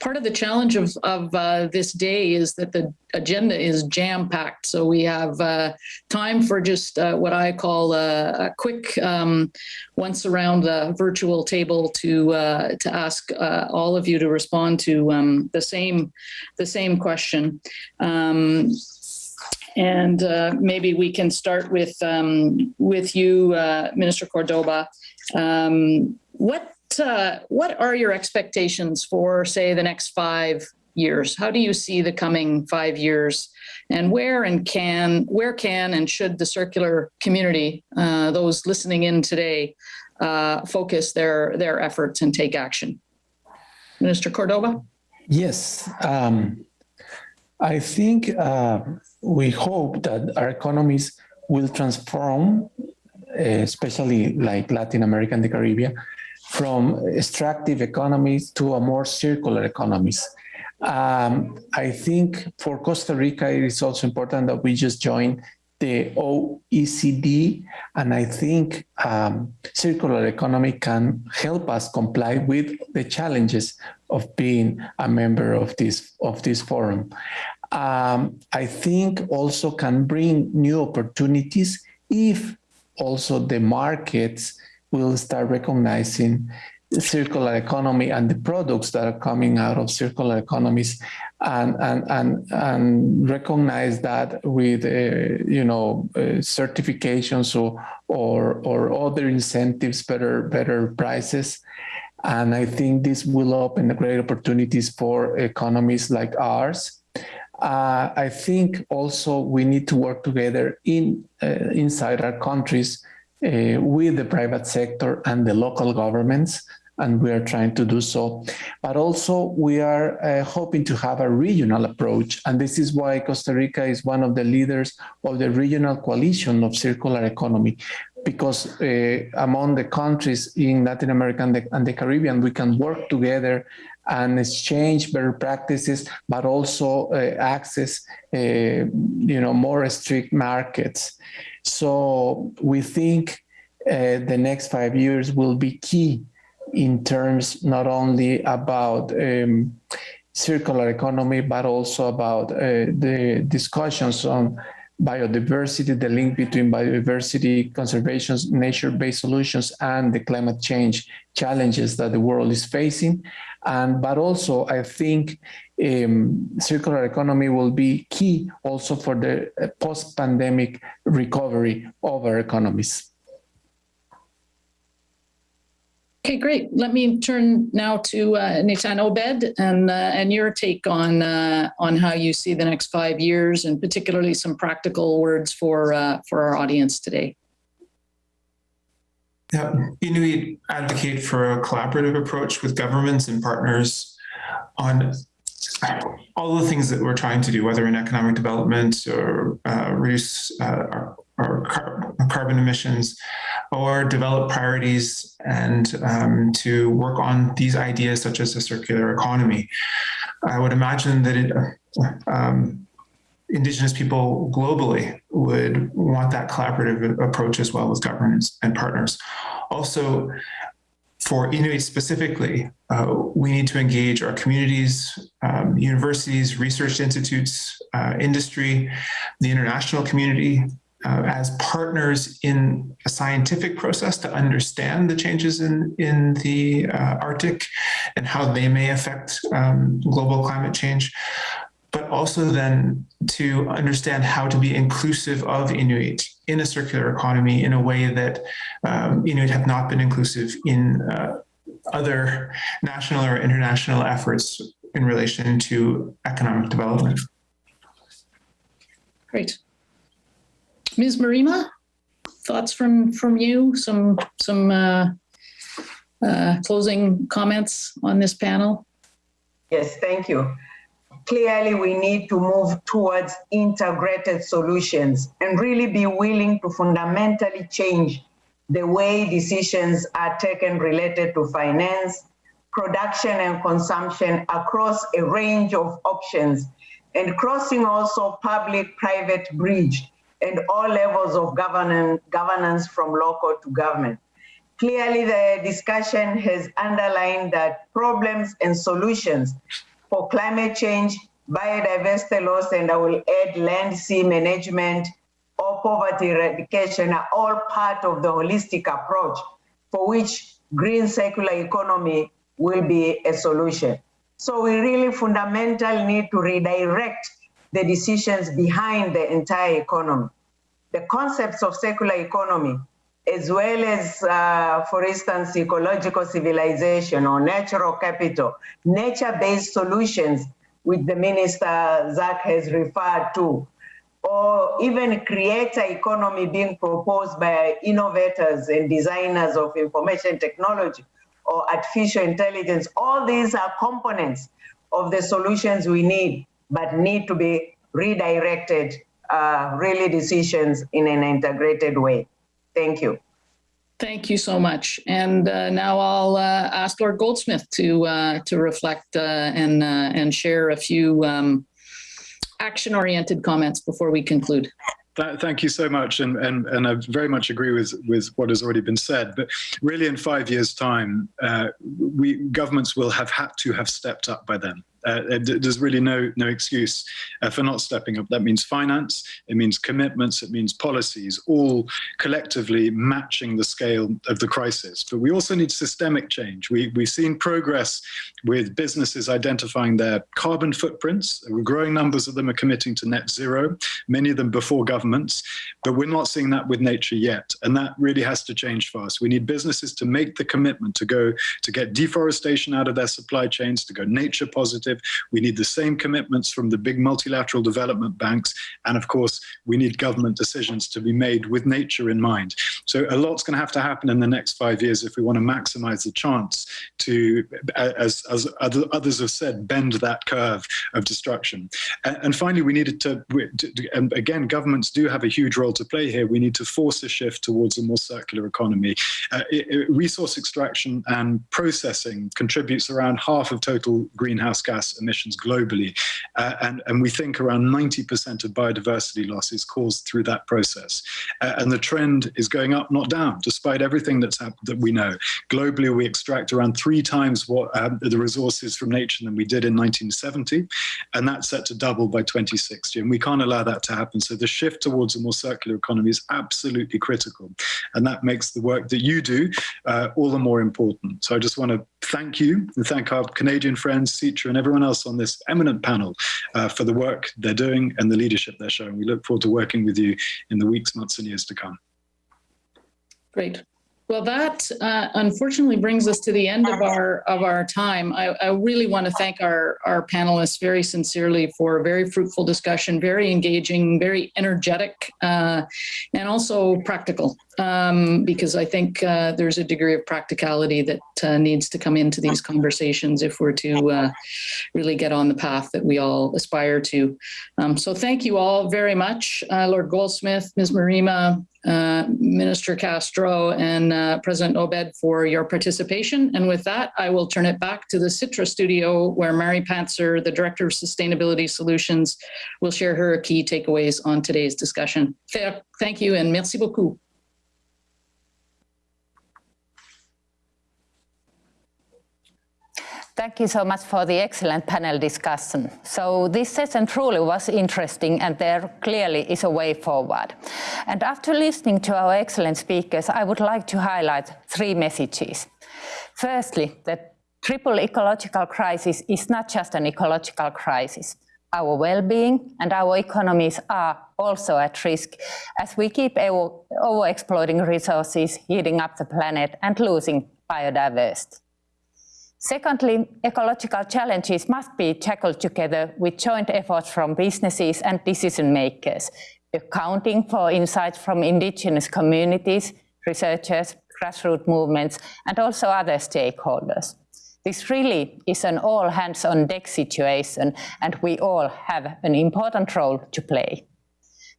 part of the challenge of, of uh, this day is that the agenda is jam-packed. So we have uh, time for just uh, what I call a, a quick um, once around the virtual table to uh, to ask uh, all of you to respond to um, the same the same question. Um, and uh, maybe we can start with um, with you, Minister Cordoba. Um, what uh, what are your expectations for, say, the next five years? How do you see the coming five years, and where and can where can and should the circular community, uh, those listening in today, uh, focus their their efforts and take action? Minister Cordoba. Yes, um, I think uh, we hope that our economies will transform, especially like Latin America and the Caribbean, from extractive economies to a more circular economies. Um, I think for Costa Rica, it is also important that we just join the OECD, and I think um, circular economy can help us comply with the challenges of being a member of this of this forum. Um, I think also can bring new opportunities if also the markets will start recognizing circular economy and the products that are coming out of circular economies and and and, and recognize that with uh, you know uh, certifications or, or or other incentives better better prices. And i think this will open great opportunities for economies like ours. Uh, i think also we need to work together in uh, inside our countries uh, with the private sector and the local governments, and we are trying to do so. But also we are uh, hoping to have a regional approach, and this is why Costa Rica is one of the leaders of the regional coalition of circular economy, because uh, among the countries in Latin America and the, and the Caribbean, we can work together and exchange better practices, but also uh, access, uh, you know, more strict markets. So we think uh, the next five years will be key in terms not only about um, circular economy, but also about uh, the discussions on biodiversity, the link between biodiversity, conservation, nature-based solutions, and the climate change challenges that the world is facing. And but also, I think um, circular economy will be key also for the uh, post-pandemic recovery of our economies. Okay, great. Let me turn now to uh, Natan Obed and uh, and your take on uh, on how you see the next five years, and particularly some practical words for uh, for our audience today. Yeah, Inuit advocate for a collaborative approach with governments and partners on all the things that we're trying to do, whether in economic development or uh, reduce uh, our, our car carbon emissions, or develop priorities and um, to work on these ideas such as a circular economy. I would imagine that it, um, Indigenous people globally would want that collaborative approach as well with governments and partners. Also, for Inuit specifically, uh, we need to engage our communities, um, universities, research institutes, uh, industry, the international community uh, as partners in a scientific process to understand the changes in, in the uh, Arctic and how they may affect um, global climate change but also then to understand how to be inclusive of Inuit in a circular economy in a way that um, Inuit have not been inclusive in uh, other national or international efforts in relation to economic development. Great. Ms. Mrema? thoughts from from you? Some some uh, uh, closing comments on this panel? Yes, thank you. Clearly, we need to move towards integrated solutions and really be willing to fundamentally change the way decisions are taken related to finance, production and consumption across a range of options and crossing also public-private bridge and all levels of governance, governance from local to government. Clearly, the discussion has underlined that problems and solutions for climate change, biodiversity loss, and I will add land sea management or poverty eradication are all part of the holistic approach for which green circular economy will be a solution. So we really fundamentally need to redirect the decisions behind the entire economy. The concepts of circular economy, as well as, uh, for instance, ecological civilization or natural capital, nature-based solutions, which the Minister Zac has referred to, or even creator economy being proposed by innovators and designers of information technology or artificial intelligence. All these are components of the solutions we need, but need to be redirected, uh, really decisions in an integrated way. Thank you. Thank you so much. And uh, now I'll uh, ask Lord Goldsmith to uh, to reflect uh, and uh, and share a few um, action-oriented comments before we conclude. Thank you so much, and, and and I very much agree with with what has already been said. But really, in five years' time, uh, we governments will have had to have stepped up by then. Uh, there's really no no excuse uh, for not stepping up. That means finance, it means commitments, it means policies, all collectively matching the scale of the crisis. But we also need systemic change. We, we've seen progress with businesses identifying their carbon footprints. Growing numbers of them are committing to net zero, many of them before governments, but we're not seeing that with nature yet. And that really has to change fast. We need businesses to make the commitment to go to get deforestation out of their supply chains, to go nature positive, we need the same commitments from the big multilateral development banks. And of course, we need government decisions to be made with nature in mind. So a lot's going to have to happen in the next five years if we want to maximize the chance to, as, as others have said, bend that curve of destruction. And, finally, we needed to, and again, governments do have a huge role to play here. We need to force a shift towards a more circular economy. Uh, resource extraction and processing contributes around half of total greenhouse gas emissions globally. Uh, and, and we think around 90% of biodiversity loss is caused through that process. Uh, and the trend is going up, not down, despite everything that's that we know. Globally, we extract around three times what um, the resources from nature than we did in 1970. And that's set to double by 2060. And we can't allow that to happen. So the shift towards a more circular economy is absolutely critical. And that makes the work that you do uh, all the more important. So I just want to thank you and thank our Canadian friends, Sitra and everyone else on this eminent panel uh, for the work they're doing and the leadership they're showing. We look forward to working with you in the weeks, months and years to come. Great. Well, that uh, unfortunately brings us to the end of our of our time. I, I, really want to thank our our panelists very sincerely for a very fruitful discussion, very engaging, very energetic, uh, and also practical um, because I think uh, there's a degree of practicality that uh, needs to come into these conversations if we're to uh, really get on the path that we all aspire to. Um, so thank you all very much, uh, Lord Goldsmith, Ms. Mrema, uh, Minister Castro, and uh, President Obed for your participation. And with that, I will turn it back to the Sitra studio where Mari Pantsar, the Director of Sustainability Solutions, will share her key takeaways on today's discussion. Thank you and merci beaucoup. Thank you so much for the excellent panel discussion. So this session truly was interesting and there clearly is a way forward. And after listening to our excellent speakers, I would like to highlight three messages. Firstly, the triple ecological crisis is not just an ecological crisis. Our well-being and our economies are also at risk as we keep over-exploiting resources, heating up the planet and losing biodiversity. Secondly, ecological challenges must be tackled together with joint efforts from businesses and decision makers. accounting for insights from indigenous communities, researchers, grassroots movements, and also other stakeholders. This really is an all hands on deck situation, and we all have an important role to play.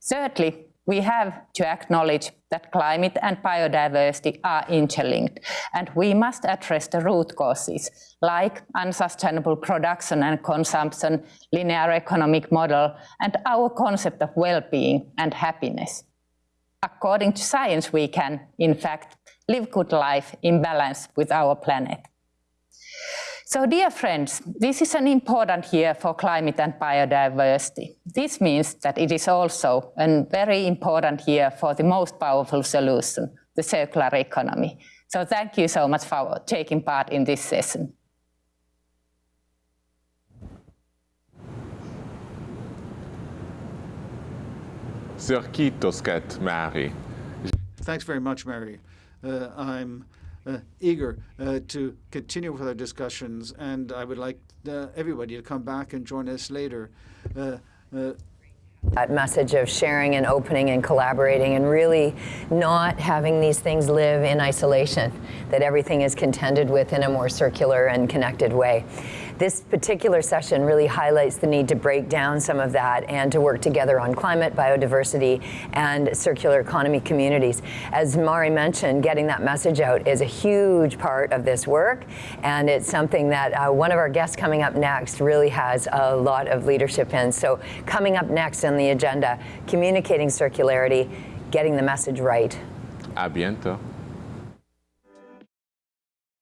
Thirdly, we have to acknowledge that climate and biodiversity are interlinked, and we must address the root causes, like unsustainable production and consumption, linear economic model, and our concept of well-being and happiness. According to science, we can, in fact, live good life in balance with our planet. So dear friends, this is an important year for climate and biodiversity. This means that it is also a very important year for the most powerful solution, the circular economy. So thank you so much for taking part in this session. Sir Kitosket, Mari. Thanks very much, Mari. Uh, I'm eager uh, to continue with our discussions, and I would like uh, everybody to come back and join us later. Uh, uh, that message of sharing and opening and collaborating and really not having these things live in isolation, that everything is contended with in a more circular and connected way. This particular session really highlights the need to break down some of that and to work together on climate, biodiversity, and circular economy communities. As Mari mentioned, getting that message out is a huge part of this work, and it's something that uh, one of our guests coming up next really has a lot of leadership in. So coming up next on the agenda, communicating circularity, getting the message right. A biento.